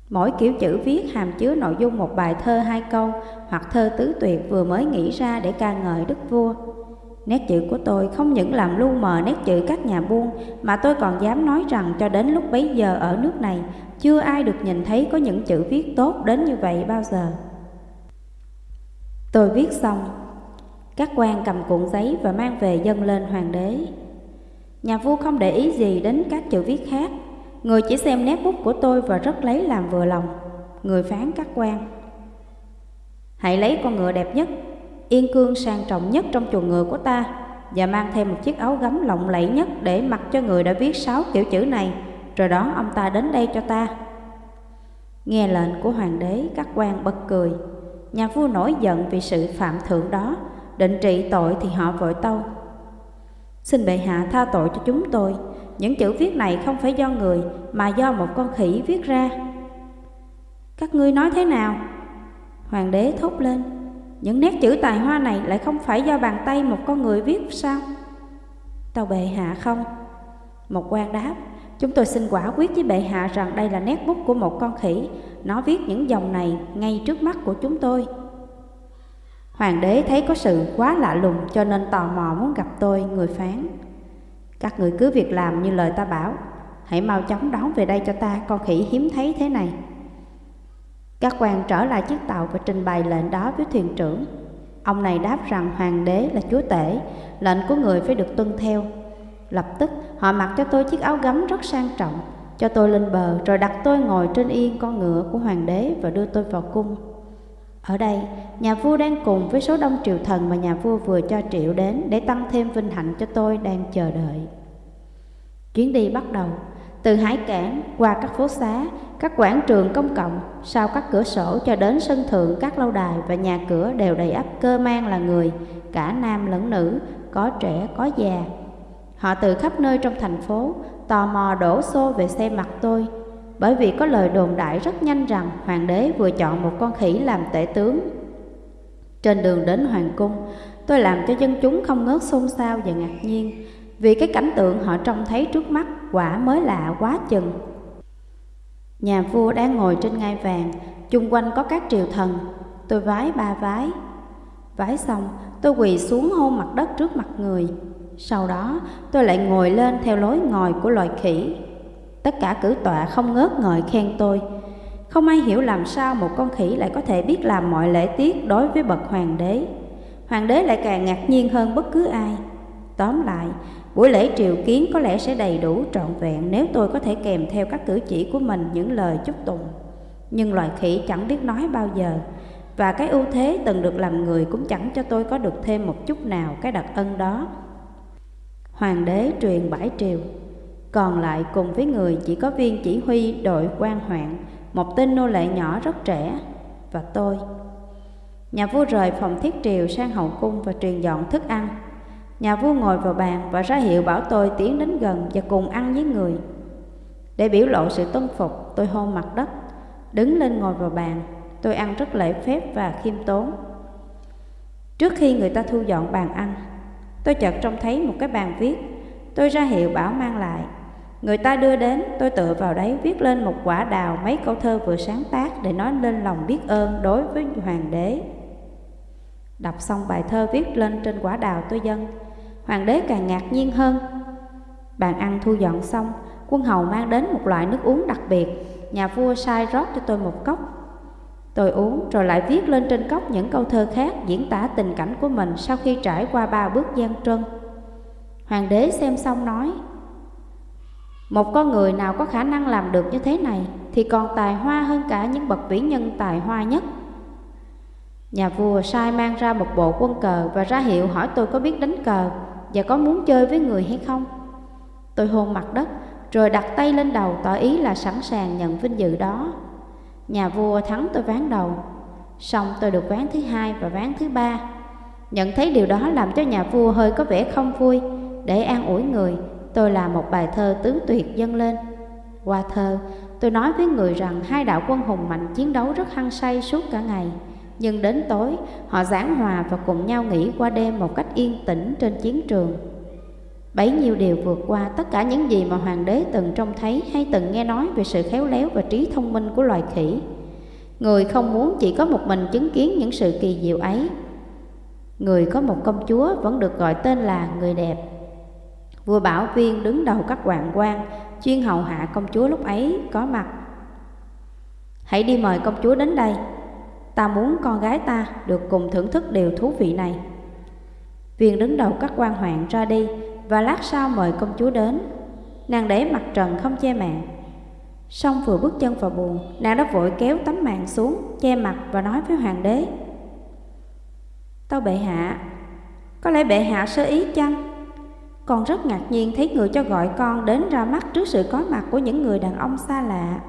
Mỗi kiểu chữ viết hàm chứa nội dung một bài thơ hai câu hoặc thơ tứ tuyệt vừa mới nghĩ ra để ca ngợi đức vua. Nét chữ của tôi không những làm lu mờ nét chữ các nhà buôn mà tôi còn dám nói rằng cho đến lúc bấy giờ ở nước này chưa ai được nhìn thấy có những chữ viết tốt đến như vậy bao giờ. Tôi viết xong, các quan cầm cuộn giấy và mang về dâng lên hoàng đế. Nhà vua không để ý gì đến các chữ viết khác, người chỉ xem nét bút của tôi và rất lấy làm vừa lòng. Người phán các quan. Hãy lấy con ngựa đẹp nhất, yên cương sang trọng nhất trong chuồng ngựa của ta và mang thêm một chiếc áo gấm lộng lẫy nhất để mặc cho người đã viết sáu kiểu chữ này, rồi đón ông ta đến đây cho ta. Nghe lệnh của hoàng đế, các quan bật cười. Nhà vua nổi giận vì sự phạm thượng đó, định trị tội thì họ vội tâu. Xin bệ hạ tha tội cho chúng tôi, những chữ viết này không phải do người mà do một con khỉ viết ra. Các ngươi nói thế nào? Hoàng đế thốt lên, những nét chữ tài hoa này lại không phải do bàn tay một con người viết sao? Tàu bệ hạ không? Một quan đáp, chúng tôi xin quả quyết với bệ hạ rằng đây là nét bút của một con khỉ, nó viết những dòng này ngay trước mắt của chúng tôi. Hoàng đế thấy có sự quá lạ lùng cho nên tò mò muốn gặp tôi, người phán. Các người cứ việc làm như lời ta bảo, hãy mau chóng đón về đây cho ta con khỉ hiếm thấy thế này. Các quan trở lại chiếc tàu và trình bày lệnh đó với thuyền trưởng. Ông này đáp rằng hoàng đế là chúa tể, lệnh của người phải được tuân theo. Lập tức họ mặc cho tôi chiếc áo gấm rất sang trọng, cho tôi lên bờ rồi đặt tôi ngồi trên yên con ngựa của hoàng đế và đưa tôi vào cung. Ở đây, nhà vua đang cùng với số đông triều thần mà nhà vua vừa cho triệu đến để tăng thêm vinh hạnh cho tôi đang chờ đợi. Chuyến đi bắt đầu, từ hải cảng qua các phố xá, các quảng trường công cộng, sau các cửa sổ cho đến sân thượng các lâu đài và nhà cửa đều đầy ắp cơ mang là người, cả nam lẫn nữ, có trẻ có già. Họ từ khắp nơi trong thành phố tò mò đổ xô về xem mặt tôi, bởi vì có lời đồn đại rất nhanh rằng hoàng đế vừa chọn một con khỉ làm tể tướng. Trên đường đến hoàng cung, tôi làm cho dân chúng không ngớt xôn xao và ngạc nhiên, vì cái cảnh tượng họ trông thấy trước mắt quả mới lạ quá chừng. Nhà vua đang ngồi trên ngai vàng, chung quanh có các triều thần, tôi vái ba vái. Vái xong, tôi quỳ xuống hôn mặt đất trước mặt người. Sau đó, tôi lại ngồi lên theo lối ngồi của loài khỉ. Tất cả cử tọa không ngớt ngợi khen tôi. Không ai hiểu làm sao một con khỉ lại có thể biết làm mọi lễ tiết đối với bậc hoàng đế. Hoàng đế lại càng ngạc nhiên hơn bất cứ ai. Tóm lại, buổi lễ triều kiến có lẽ sẽ đầy đủ trọn vẹn nếu tôi có thể kèm theo các cử chỉ của mình những lời chúc tụng. Nhưng loài khỉ chẳng biết nói bao giờ, và cái ưu thế từng được làm người cũng chẳng cho tôi có được thêm một chút nào cái đặc ân đó. Hoàng đế truyền bãi triều, còn lại cùng với người chỉ có viên chỉ huy đội quan hoạn, một tên nô lệ nhỏ rất trẻ, và tôi. Nhà vua rời phòng thiết triều sang hậu cung và truyền dọn thức ăn. Nhà vua ngồi vào bàn và ra hiệu bảo tôi tiến đến gần và cùng ăn với người. Để biểu lộ sự tuân phục, tôi hôn mặt đất, đứng lên ngồi vào bàn. Tôi ăn rất lễ phép và khiêm tốn. Trước khi người ta thu dọn bàn ăn, tôi chợt trông thấy một cái bàn viết. Tôi ra hiệu bảo mang lại. Người ta đưa đến, tôi tựa vào đấy viết lên một quả đào mấy câu thơ vừa sáng tác để nói lên lòng biết ơn đối với hoàng đế. Đọc xong bài thơ viết lên trên quả đào tôi dâng, hoàng đế càng ngạc nhiên hơn. Bàn ăn thu dọn xong, quân hầu mang đến một loại nước uống đặc biệt, nhà vua sai rót cho tôi một cốc. Tôi uống rồi lại viết lên trên cốc những câu thơ khác diễn tả tình cảnh của mình sau khi trải qua ba bước gian trân. Hoàng đế xem xong nói, một con người nào có khả năng làm được như thế này thì còn tài hoa hơn cả những bậc vĩ nhân tài hoa nhất. Nhà vua sai mang ra một bộ quân cờ và ra hiệu hỏi tôi có biết đánh cờ và có muốn chơi với người hay không. Tôi hôn mặt đất rồi đặt tay lên đầu tỏ ý là sẵn sàng nhận vinh dự đó. Nhà vua thắng tôi ván đầu, xong tôi được ván thứ hai và ván thứ ba. Nhận thấy điều đó làm cho nhà vua hơi có vẻ không vui, để an ủi người, tôi làm một bài thơ tứ tuyệt dâng lên. Qua thơ, tôi nói với người rằng hai đạo quân hùng mạnh chiến đấu rất hăng say suốt cả ngày. Nhưng đến tối, họ giảng hòa và cùng nhau nghỉ qua đêm một cách yên tĩnh trên chiến trường. Bấy nhiêu điều vượt qua tất cả những gì mà hoàng đế từng trông thấy hay từng nghe nói về sự khéo léo và trí thông minh của loài khỉ. Người không muốn chỉ có một mình chứng kiến những sự kỳ diệu ấy. Người có một công chúa vẫn được gọi tên là người đẹp. Vua Bảo Viên đứng đầu các hoàng quan, chuyên hầu hạ công chúa lúc ấy có mặt. Hãy đi mời công chúa đến đây, ta muốn con gái ta được cùng thưởng thức điều thú vị này. Viên đứng đầu các quan hoạn ra đi và lát sau mời công chúa đến. Nàng để mặt trần không che mạng. Xong vừa bước chân vào buồn, nàng đã vội kéo tấm mạng xuống, che mặt và nói với hoàng đế. Tâu bệ hạ, có lẽ bệ hạ sơ ý chăng? Con rất ngạc nhiên thấy người cho gọi con đến ra mắt trước sự có mặt của những người đàn ông xa lạ.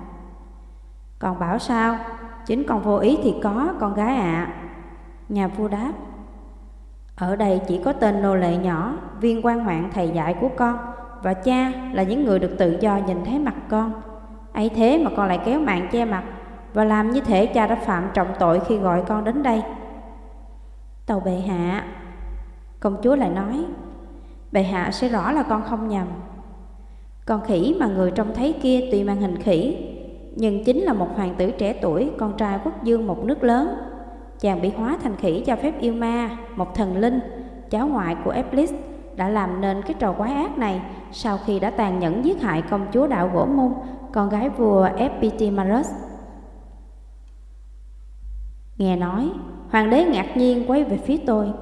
Còn bảo sao? Chính con vô ý thì có, con gái ạ. À. Nhà vua đáp. Ở đây chỉ có tên nô lệ nhỏ, viên quan hoạn thầy dạy của con và cha là những người được tự do nhìn thấy mặt con. ấy thế mà con lại kéo mạng che mặt và làm như thể cha đã phạm trọng tội khi gọi con đến đây. Tàu bệ hạ, công chúa lại nói, bệ hạ sẽ rõ là con không nhầm. Con khỉ mà người trông thấy kia tuy mang hình khỉ, nhưng chính là một hoàng tử trẻ tuổi, con trai quốc dương một nước lớn chàng bị hóa thành khỉ cho phép yêu ma, một thần linh, cháu ngoại của Eblis, đã làm nên cái trò quái ác này sau khi đã tàn nhẫn giết hại công chúa đạo gỗ môn, con gái vua Epitimarus. Nghe nói, hoàng đế ngạc nhiên quay về phía tôi.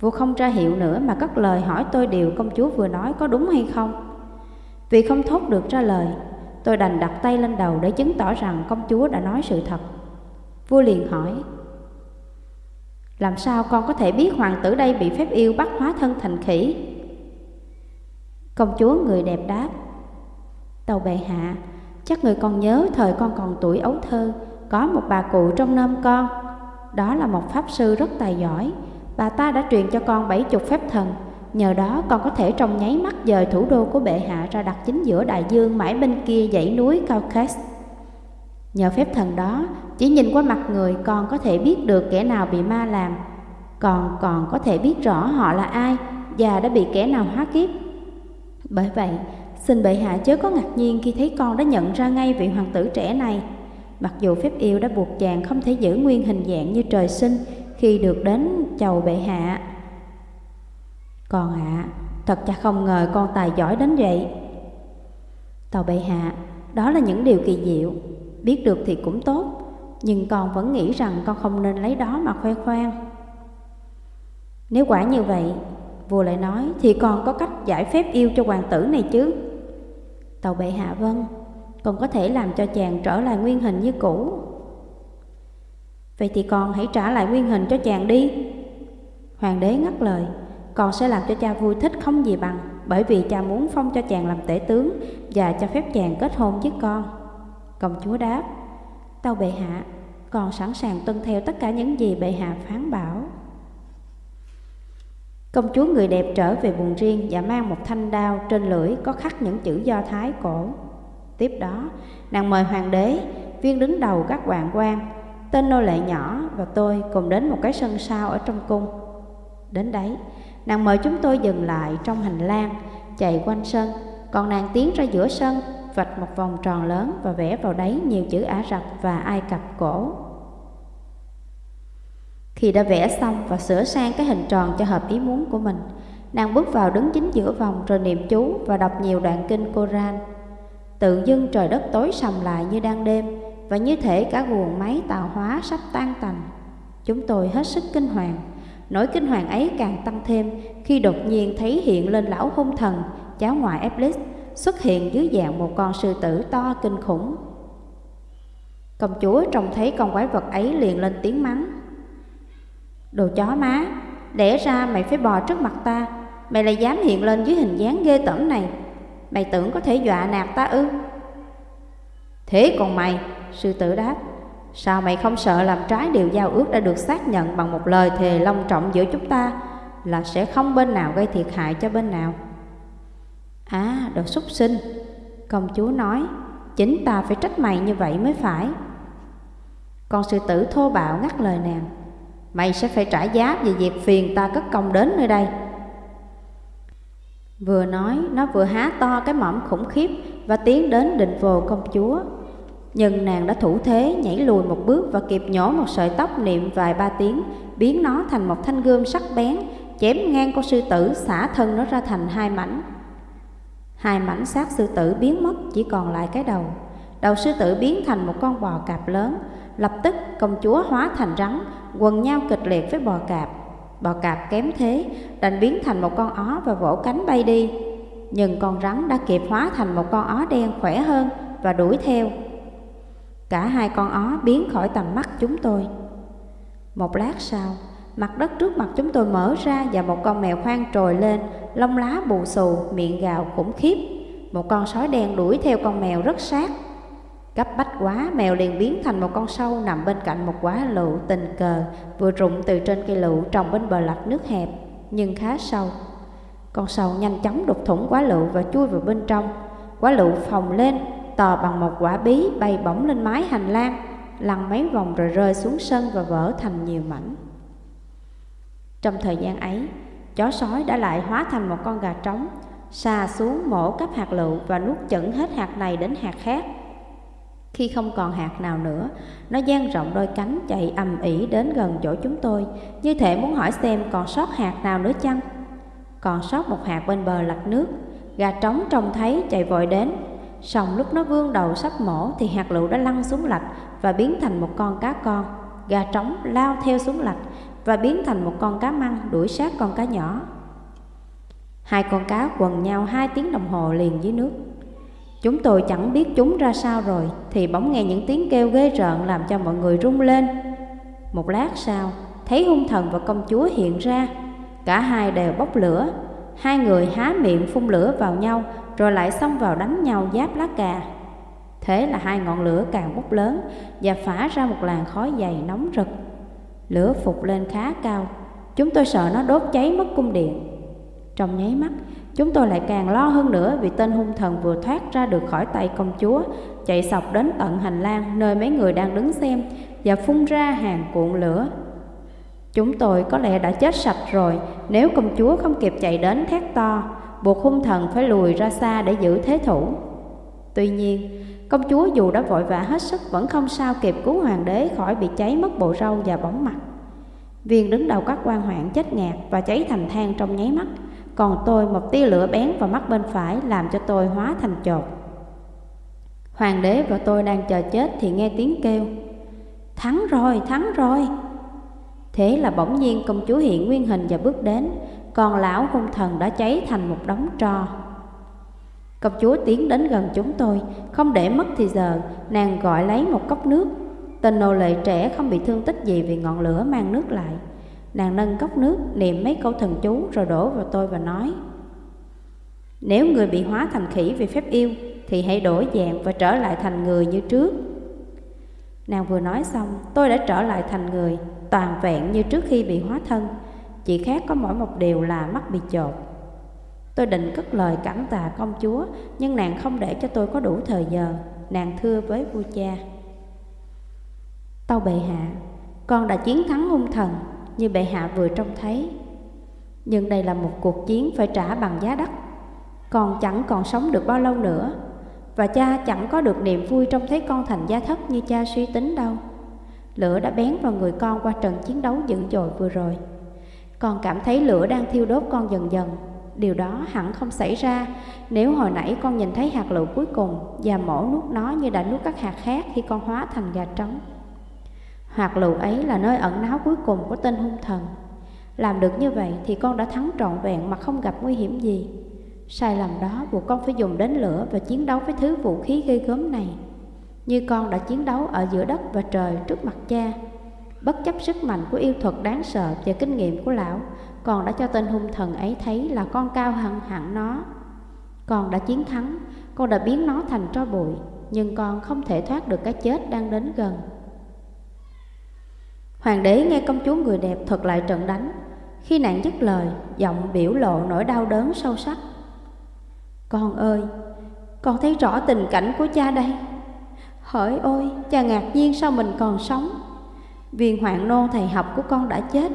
Vua không ra hiệu nữa mà cất lời hỏi tôi điều công chúa vừa nói có đúng hay không. Vì không thốt được ra lời, Tôi đành đặt tay lên đầu để chứng tỏ rằng công chúa đã nói sự thật. Vua liền hỏi, Làm sao con có thể biết hoàng tử đây bị phép yêu bắt hóa thân thành khỉ? Công chúa người đẹp đáp, Tàu bệ hạ, Chắc người còn nhớ thời con còn tuổi ấu thơ, Có một bà cụ trong nôm con. Đó là một pháp sư rất tài giỏi. Bà ta đã truyền cho con bảy chục phép thần. Nhờ đó con có thể trong nháy mắt dời thủ đô của bệ hạ ra đặt chính giữa đại dương mãi bên kia dãy núi Caucasus. Nhờ phép thần đó, chỉ nhìn qua mặt người con có thể biết được kẻ nào bị ma làm, còn còn có thể biết rõ họ là ai và đã bị kẻ nào hóa kiếp. Bởi vậy, xin bệ hạ chớ có ngạc nhiên khi thấy con đã nhận ra ngay vị hoàng tử trẻ này. Mặc dù phép yêu đã buộc chàng không thể giữ nguyên hình dạng như trời sinh khi được đến chầu bệ hạ. Con ạ, à, thật cha không ngờ con tài giỏi đến vậy. Tàu bệ hạ, đó là những điều kỳ diệu, biết được thì cũng tốt, nhưng con vẫn nghĩ rằng con không nên lấy đó mà khoe khoang. Nếu quả như vậy, vua lại nói thì con có cách giải phép yêu cho hoàng tử này chứ. Tàu bệ hạ vâng, con có thể làm cho chàng trở lại nguyên hình như cũ. Vậy thì con hãy trả lại nguyên hình cho chàng đi. Hoàng đế ngắt lời, con sẽ làm cho cha vui thích không gì bằng, Bởi vì cha muốn phong cho chàng làm tể tướng Và cho phép chàng kết hôn với con. Công chúa đáp, Tâu bệ hạ, Con sẵn sàng tuân theo tất cả những gì bệ hạ phán bảo. Công chúa người đẹp trở về buồng riêng Và mang một thanh đao trên lưỡi Có khắc những chữ do thái cổ. Tiếp đó, nàng mời hoàng đế, Viên đứng đầu các hoàng quan, Tên nô lệ nhỏ và tôi cùng đến một cái sân sau ở trong cung. Đến đấy Nàng mời chúng tôi dừng lại trong hành lang, chạy quanh sân, còn nàng tiến ra giữa sân, vạch một vòng tròn lớn và vẽ vào đấy nhiều chữ Ả Rập và Ai Cập cổ. Khi đã vẽ xong và sửa sang cái hình tròn cho hợp ý muốn của mình, nàng bước vào đứng chính giữa vòng rồi niệm chú và đọc nhiều đoạn kinh Koran. Tự dưng trời đất tối sầm lại như đang đêm và như thể cả guồng máy tạo hóa sắp tan tành. Chúng tôi hết sức kinh hoàng Nỗi kinh hoàng ấy càng tăng thêm khi đột nhiên thấy hiện lên lão hung thần, cháu ngoại Eblis, xuất hiện dưới dạng một con sư tử to kinh khủng. Công chúa trông thấy con quái vật ấy liền lên tiếng mắng. Đồ chó má, lẽ ra mày phải bò trước mặt ta, mày lại dám hiện lên dưới hình dáng ghê tởm này. Mày tưởng có thể dọa nạt ta ư? Thế còn mày, sư tử đáp, Sao mày không sợ làm trái điều giao ước đã được xác nhận bằng một lời thề long trọng giữa chúng ta là sẽ không bên nào gây thiệt hại cho bên nào? À, đồ súc sinh, công chúa nói, chính ta phải trách mày như vậy mới phải. Con sư tử thô bạo ngắt lời nàng, mày sẽ phải trả giá vì việc phiền ta cất công đến nơi đây. Vừa nói, nó vừa há to cái mõm khủng khiếp và tiến đến định vồ công chúa. Nhưng nàng đã thủ thế nhảy lùi một bước và kịp nhổ một sợi tóc niệm vài ba tiếng, biến nó thành một thanh gươm sắc bén, chém ngang con sư tử xả thân nó ra thành hai mảnh. Hai mảnh xác sư tử biến mất chỉ còn lại cái đầu. Đầu sư tử biến thành một con bò cạp lớn, lập tức công chúa hóa thành rắn, quần nhau kịch liệt với bò cạp. Bò cạp kém thế, đành biến thành một con ó và vỗ cánh bay đi. Nhưng con rắn đã kịp hóa thành một con ó đen khỏe hơn và đuổi theo. Cả hai con ó biến khỏi tầm mắt chúng tôi Một lát sau Mặt đất trước mặt chúng tôi mở ra Và một con mèo khoan trồi lên Lông lá bù xù, miệng gào khủng khiếp Một con sói đen đuổi theo con mèo rất sát Cấp bách quá, mèo liền biến thành một con sâu nằm bên cạnh một quả lựu tình cờ vừa rụng từ trên cây lựu trồng bên bờ lạch nước hẹp, nhưng khá sâu. Con sâu nhanh chóng đục thủng quả lựu và chui vào bên trong. Quả lựu phồng lên, to bằng một quả bí bay bổng lên mái hành lang, lăn mấy vòng rồi rơi xuống sân và vỡ thành nhiều mảnh. Trong thời gian ấy, chó sói đã lại hóa thành một con gà trống, xà xuống mổ cắp hạt lựu và nuốt chửng hết hạt này đến hạt khác. Khi không còn hạt nào nữa, nó dang rộng đôi cánh chạy ầm ỉ đến gần chỗ chúng tôi, như thể muốn hỏi xem còn sót hạt nào nữa chăng. Còn sót một hạt bên bờ lạch nước, gà trống trông thấy chạy vội đến, Xong lúc nó vươn đầu sắp mổ thì hạt lựu đã lăn xuống lạch và biến thành một con cá con. Gà trống lao theo xuống lạch và biến thành một con cá măng đuổi sát con cá nhỏ. Hai con cá quần nhau hai tiếng đồng hồ liền dưới nước. Chúng tôi chẳng biết chúng ra sao rồi Thì bỗng nghe những tiếng kêu ghê rợn Làm cho mọi người rung lên Một lát sau, Thấy hung thần và công chúa hiện ra Cả hai đều bốc lửa Hai người há miệng phun lửa vào nhau rồi lại xông vào đánh nhau giáp lá cà. Thế là hai ngọn lửa càng bốc lớn Và phả ra một làn khói dày nóng rực. Lửa phục lên khá cao. Chúng tôi sợ nó đốt cháy mất cung điện. Trong nháy mắt, Chúng tôi lại càng lo hơn nữa Vì tên hung thần vừa thoát ra được khỏi tay công chúa, Chạy sọc đến tận hành lang Nơi mấy người đang đứng xem Và phun ra hàng cuộn lửa. Chúng tôi có lẽ đã chết sạch rồi, Nếu công chúa không kịp chạy đến thét to Buộc hung thần phải lùi ra xa để giữ thế thủ. Tuy nhiên Công chúa dù đã vội vã hết sức Vẫn không sao kịp cứu hoàng đế khỏi bị cháy mất bộ râu và bóng mặt. Viên đứng đầu các quan hoạn chết ngạt và cháy thành than trong nháy mắt Còn tôi một tia lửa bén vào mắt bên phải làm cho tôi hóa thành chột. Hoàng đế và tôi đang chờ chết thì nghe tiếng kêu Thắng rồi, thắng rồi! Thế là bỗng nhiên công chúa hiện nguyên hình và bước đến còn lão hung thần đã cháy thành một đống tro. Công chúa tiến đến gần chúng tôi, Không để mất thì giờ, Nàng gọi lấy một cốc nước. Tên nô lệ trẻ không bị thương tích gì Vì ngọn lửa mang nước lại. Nàng nâng cốc nước, niệm mấy câu thần chú Rồi đổ vào tôi và nói, Nếu người bị hóa thành khỉ vì phép yêu, Thì hãy đổi dạng và trở lại thành người như trước. Nàng vừa nói xong, Tôi đã trở lại thành người, Toàn vẹn như trước khi bị hóa thân. Chỉ khác có mỗi một điều là mắt bị chột. Tôi định cất lời cảm tạ công chúa, Nhưng nàng không để cho tôi có đủ thời giờ. Nàng thưa với vua cha. Tâu bệ hạ, Con đã chiến thắng hung thần, Như bệ hạ vừa trông thấy. Nhưng đây là một cuộc chiến phải trả bằng giá đắt. Con chẳng còn sống được bao lâu nữa, Và cha chẳng có được niềm vui Trong thấy con thành gia thất như cha suy tính đâu. Lửa đã bén vào người con qua trận chiến đấu dữ dội vừa rồi. Con cảm thấy lửa đang thiêu đốt con dần dần Điều đó hẳn không xảy ra nếu hồi nãy con nhìn thấy hạt lựu cuối cùng và mổ nuốt nó như đã nuốt các hạt khác khi con hóa thành gà trống. Hạt lựu ấy là nơi ẩn náu cuối cùng của tên hung thần. Làm được như vậy thì con đã thắng trọn vẹn mà không gặp nguy hiểm gì. Sai lầm đó buộc con phải dùng đến lửa và chiến đấu với thứ vũ khí gây gớm này. Như con đã chiến đấu ở giữa đất và trời trước mặt cha. Bất chấp sức mạnh của yêu thuật đáng sợ và kinh nghiệm của lão, còn đã cho tên hung thần ấy thấy là con cao hơn hẳn nó. Con đã chiến thắng, con đã biến nó thành tro bụi, nhưng con không thể thoát được cái chết đang đến gần. Hoàng đế nghe công chúa người đẹp thuật lại trận đánh. Khi nàng dứt lời, giọng biểu lộ nỗi đau đớn sâu sắc. Con ơi, con thấy rõ tình cảnh của cha đây. Hỡi ôi, cha ngạc nhiên sao mình còn sống. Viên hoàng nô thầy học của con đã chết.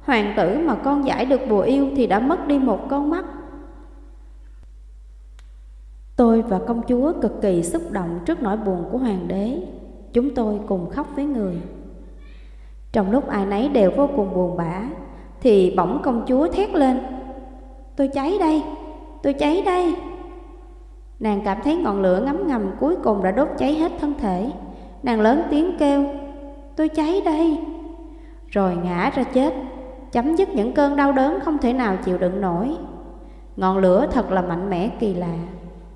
Hoàng tử mà con giải được bùa yêu thì đã mất đi một con mắt. Tôi và công chúa cực kỳ xúc động trước nỗi buồn của hoàng đế. Chúng tôi cùng khóc với người. Trong lúc ai nấy đều vô cùng buồn bã Thì bỗng công chúa thét lên. Tôi cháy đây, tôi cháy đây. Nàng cảm thấy ngọn lửa ngấm ngầm cuối cùng đã đốt cháy hết thân thể. Nàng lớn tiếng kêu Tôi cháy đây Rồi ngã ra chết chấm dứt những cơn đau đớn không thể nào chịu đựng nổi. Ngọn lửa thật là mạnh mẽ kỳ lạ,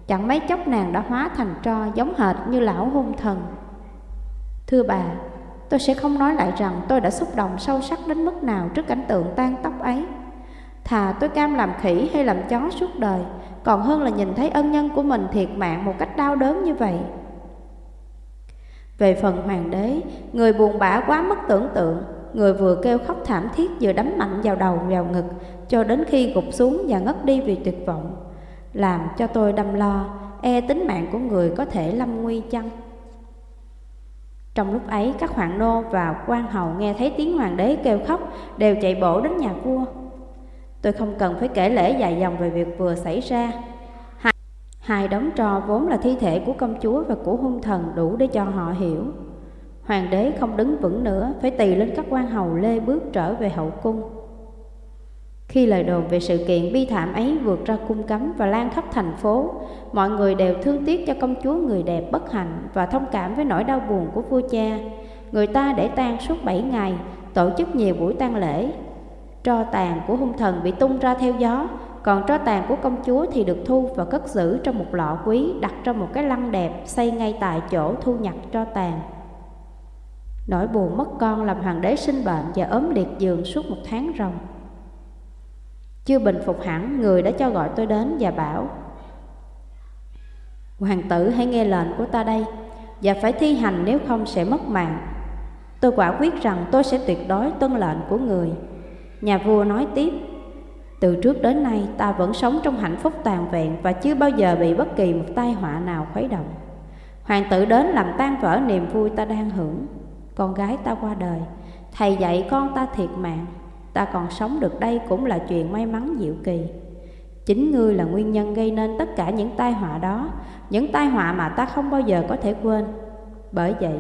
chẳng mấy chốc nàng đã hóa thành tro giống hệt như lão hung thần. Thưa bà, tôi sẽ không nói lại rằng tôi đã xúc động sâu sắc đến mức nào trước cảnh tượng tan tóc ấy. Thà tôi cam làm khỉ hay làm chó suốt đời, còn hơn là nhìn thấy ân nhân của mình thiệt mạng một cách đau đớn như vậy. Về phần hoàng đế, người buồn bã quá mất tưởng tượng, Người vừa kêu khóc thảm thiết vừa đấm mạnh vào đầu vào ngực Cho đến khi gục xuống và ngất đi vì tuyệt vọng. Làm cho tôi đâm lo E tính mạng của người có thể lâm nguy chăng? Trong lúc ấy các hoàng nô và quan hầu nghe thấy tiếng hoàng đế kêu khóc Đều chạy bổ đến nhà vua. Tôi không cần phải kể lễ dài dòng về việc vừa xảy ra hai đống trò vốn là thi thể của công chúa và của hung thần đủ để cho họ hiểu. Hoàng đế không đứng vững nữa, Phải tì lên các quan hầu lê bước trở về hậu cung. Khi lời đồn về sự kiện bi thảm ấy vượt ra cung cấm và lan khắp thành phố, Mọi người đều thương tiếc cho công chúa người đẹp bất hạnh Và thông cảm với nỗi đau buồn của vua cha. Người ta để tang suốt bảy ngày, Tổ chức nhiều buổi tang lễ. Tro tàn của hung thần bị tung ra theo gió còn tro tàn của công chúa thì được thu và cất giữ trong một lọ quý đặt trong một cái lăng đẹp xây ngay tại chỗ thu nhặt tro tàn. Nỗi buồn mất con làm hoàng đế sinh bệnh và ốm liệt giường suốt một tháng ròng. Chưa bình phục hẳn, người đã cho gọi tôi đến và bảo Hoàng tử hãy nghe lệnh của ta đây Và phải thi hành nếu không sẽ mất mạng Tôi quả quyết rằng tôi sẽ tuyệt đối tuân lệnh của người Nhà vua nói tiếp từ trước đến nay, ta vẫn sống trong hạnh phúc toàn vẹn Và chưa bao giờ bị bất kỳ một tai họa nào khuấy động. Hoàng tử đến làm tan vỡ niềm vui ta đang hưởng. Con gái ta qua đời, Thầy dạy con ta thiệt mạng. Ta còn sống được đây cũng là chuyện may mắn diệu kỳ. Chính ngươi là nguyên nhân gây nên tất cả những tai họa đó, Những tai họa mà ta không bao giờ có thể quên. Bởi vậy,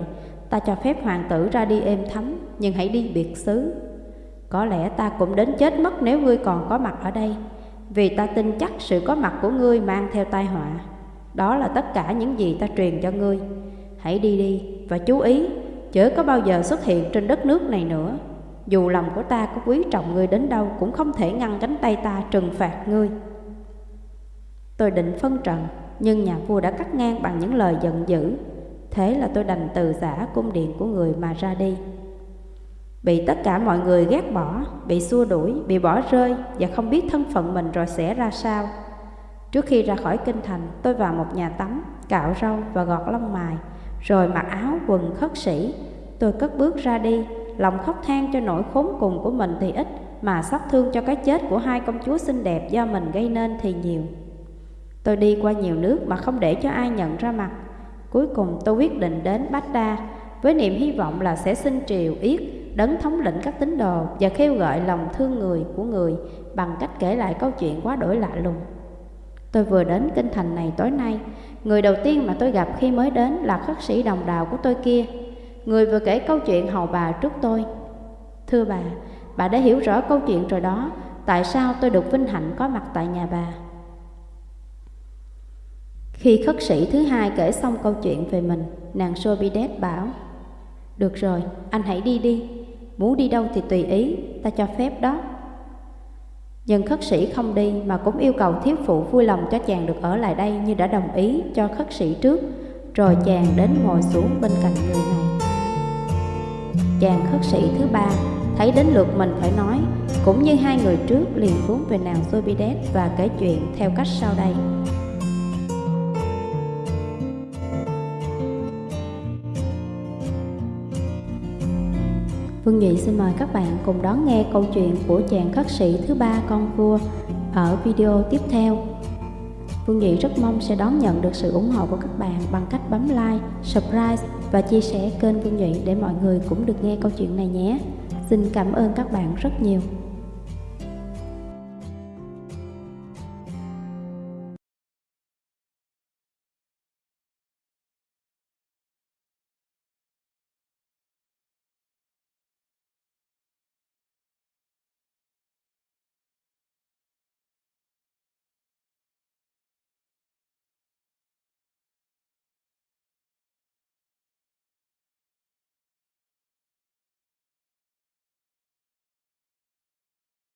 ta cho phép hoàng tử ra đi êm thấm, Nhưng hãy đi biệt xứ. Có lẽ ta cũng đến chết mất nếu ngươi còn có mặt ở đây, Vì ta tin chắc sự có mặt của ngươi mang theo tai họa. Đó là tất cả những gì ta truyền cho ngươi. Hãy đi đi và chú ý, Chớ có bao giờ xuất hiện trên đất nước này nữa. Dù lòng của ta có quý trọng ngươi đến đâu Cũng không thể ngăn cánh tay ta trừng phạt ngươi. Tôi định phân trần, Nhưng nhà vua đã cắt ngang bằng những lời giận dữ. Thế là tôi đành từ giả cung điện của người mà ra đi. Bị tất cả mọi người ghét bỏ, bị xua đuổi, bị bỏ rơi Và không biết thân phận mình rồi sẽ ra sao. Trước khi ra khỏi kinh thành, tôi vào một nhà tắm, cạo râu và gọt lông mài Rồi mặc áo quần khất sĩ. Tôi cất bước ra đi, lòng khóc than cho nỗi khốn cùng của mình thì ít Mà xót thương cho cái chết của hai công chúa xinh đẹp do mình gây nên thì nhiều. Tôi đi qua nhiều nước mà không để cho ai nhận ra mặt. Cuối cùng tôi quyết định đến Bát Đa Với niềm hy vọng là sẽ xin triều yết Đấng thống lĩnh các tín đồ Và kêu gọi lòng thương người của người Bằng cách kể lại câu chuyện quá đổi lạ lùng. Tôi vừa đến kinh thành này tối nay Người đầu tiên mà tôi gặp khi mới đến là khất sĩ đồng đào của tôi kia. Người vừa kể câu chuyện hầu bà trước tôi. Thưa bà, bà đã hiểu rõ câu chuyện rồi đó Tại sao tôi được vinh hạnh có mặt tại nhà bà? Khi khất sĩ thứ hai kể xong câu chuyện về mình, nàng Sobides bảo Được rồi, anh hãy đi đi, muốn đi đâu thì tùy ý, ta cho phép đó. Nhưng khất sĩ không đi mà cũng yêu cầu thiếu phụ vui lòng cho chàng được ở lại đây như đã đồng ý cho khất sĩ trước Rồi chàng đến ngồi xuống bên cạnh người này. Chàng khất sĩ thứ ba thấy đến lượt mình phải nói Cũng như hai người trước liền hướng về nàng Sobidet và kể chuyện theo cách sau đây. Vương Nhụy xin mời các bạn cùng đón nghe câu chuyện của chàng khất sĩ thứ ba con vua ở video tiếp theo. Vương Nhụy rất mong sẽ đón nhận được sự ủng hộ của các bạn bằng cách bấm like, subscribe và chia sẻ kênh Vương Nhụy để mọi người cũng được nghe câu chuyện này nhé. Xin cảm ơn các bạn rất nhiều.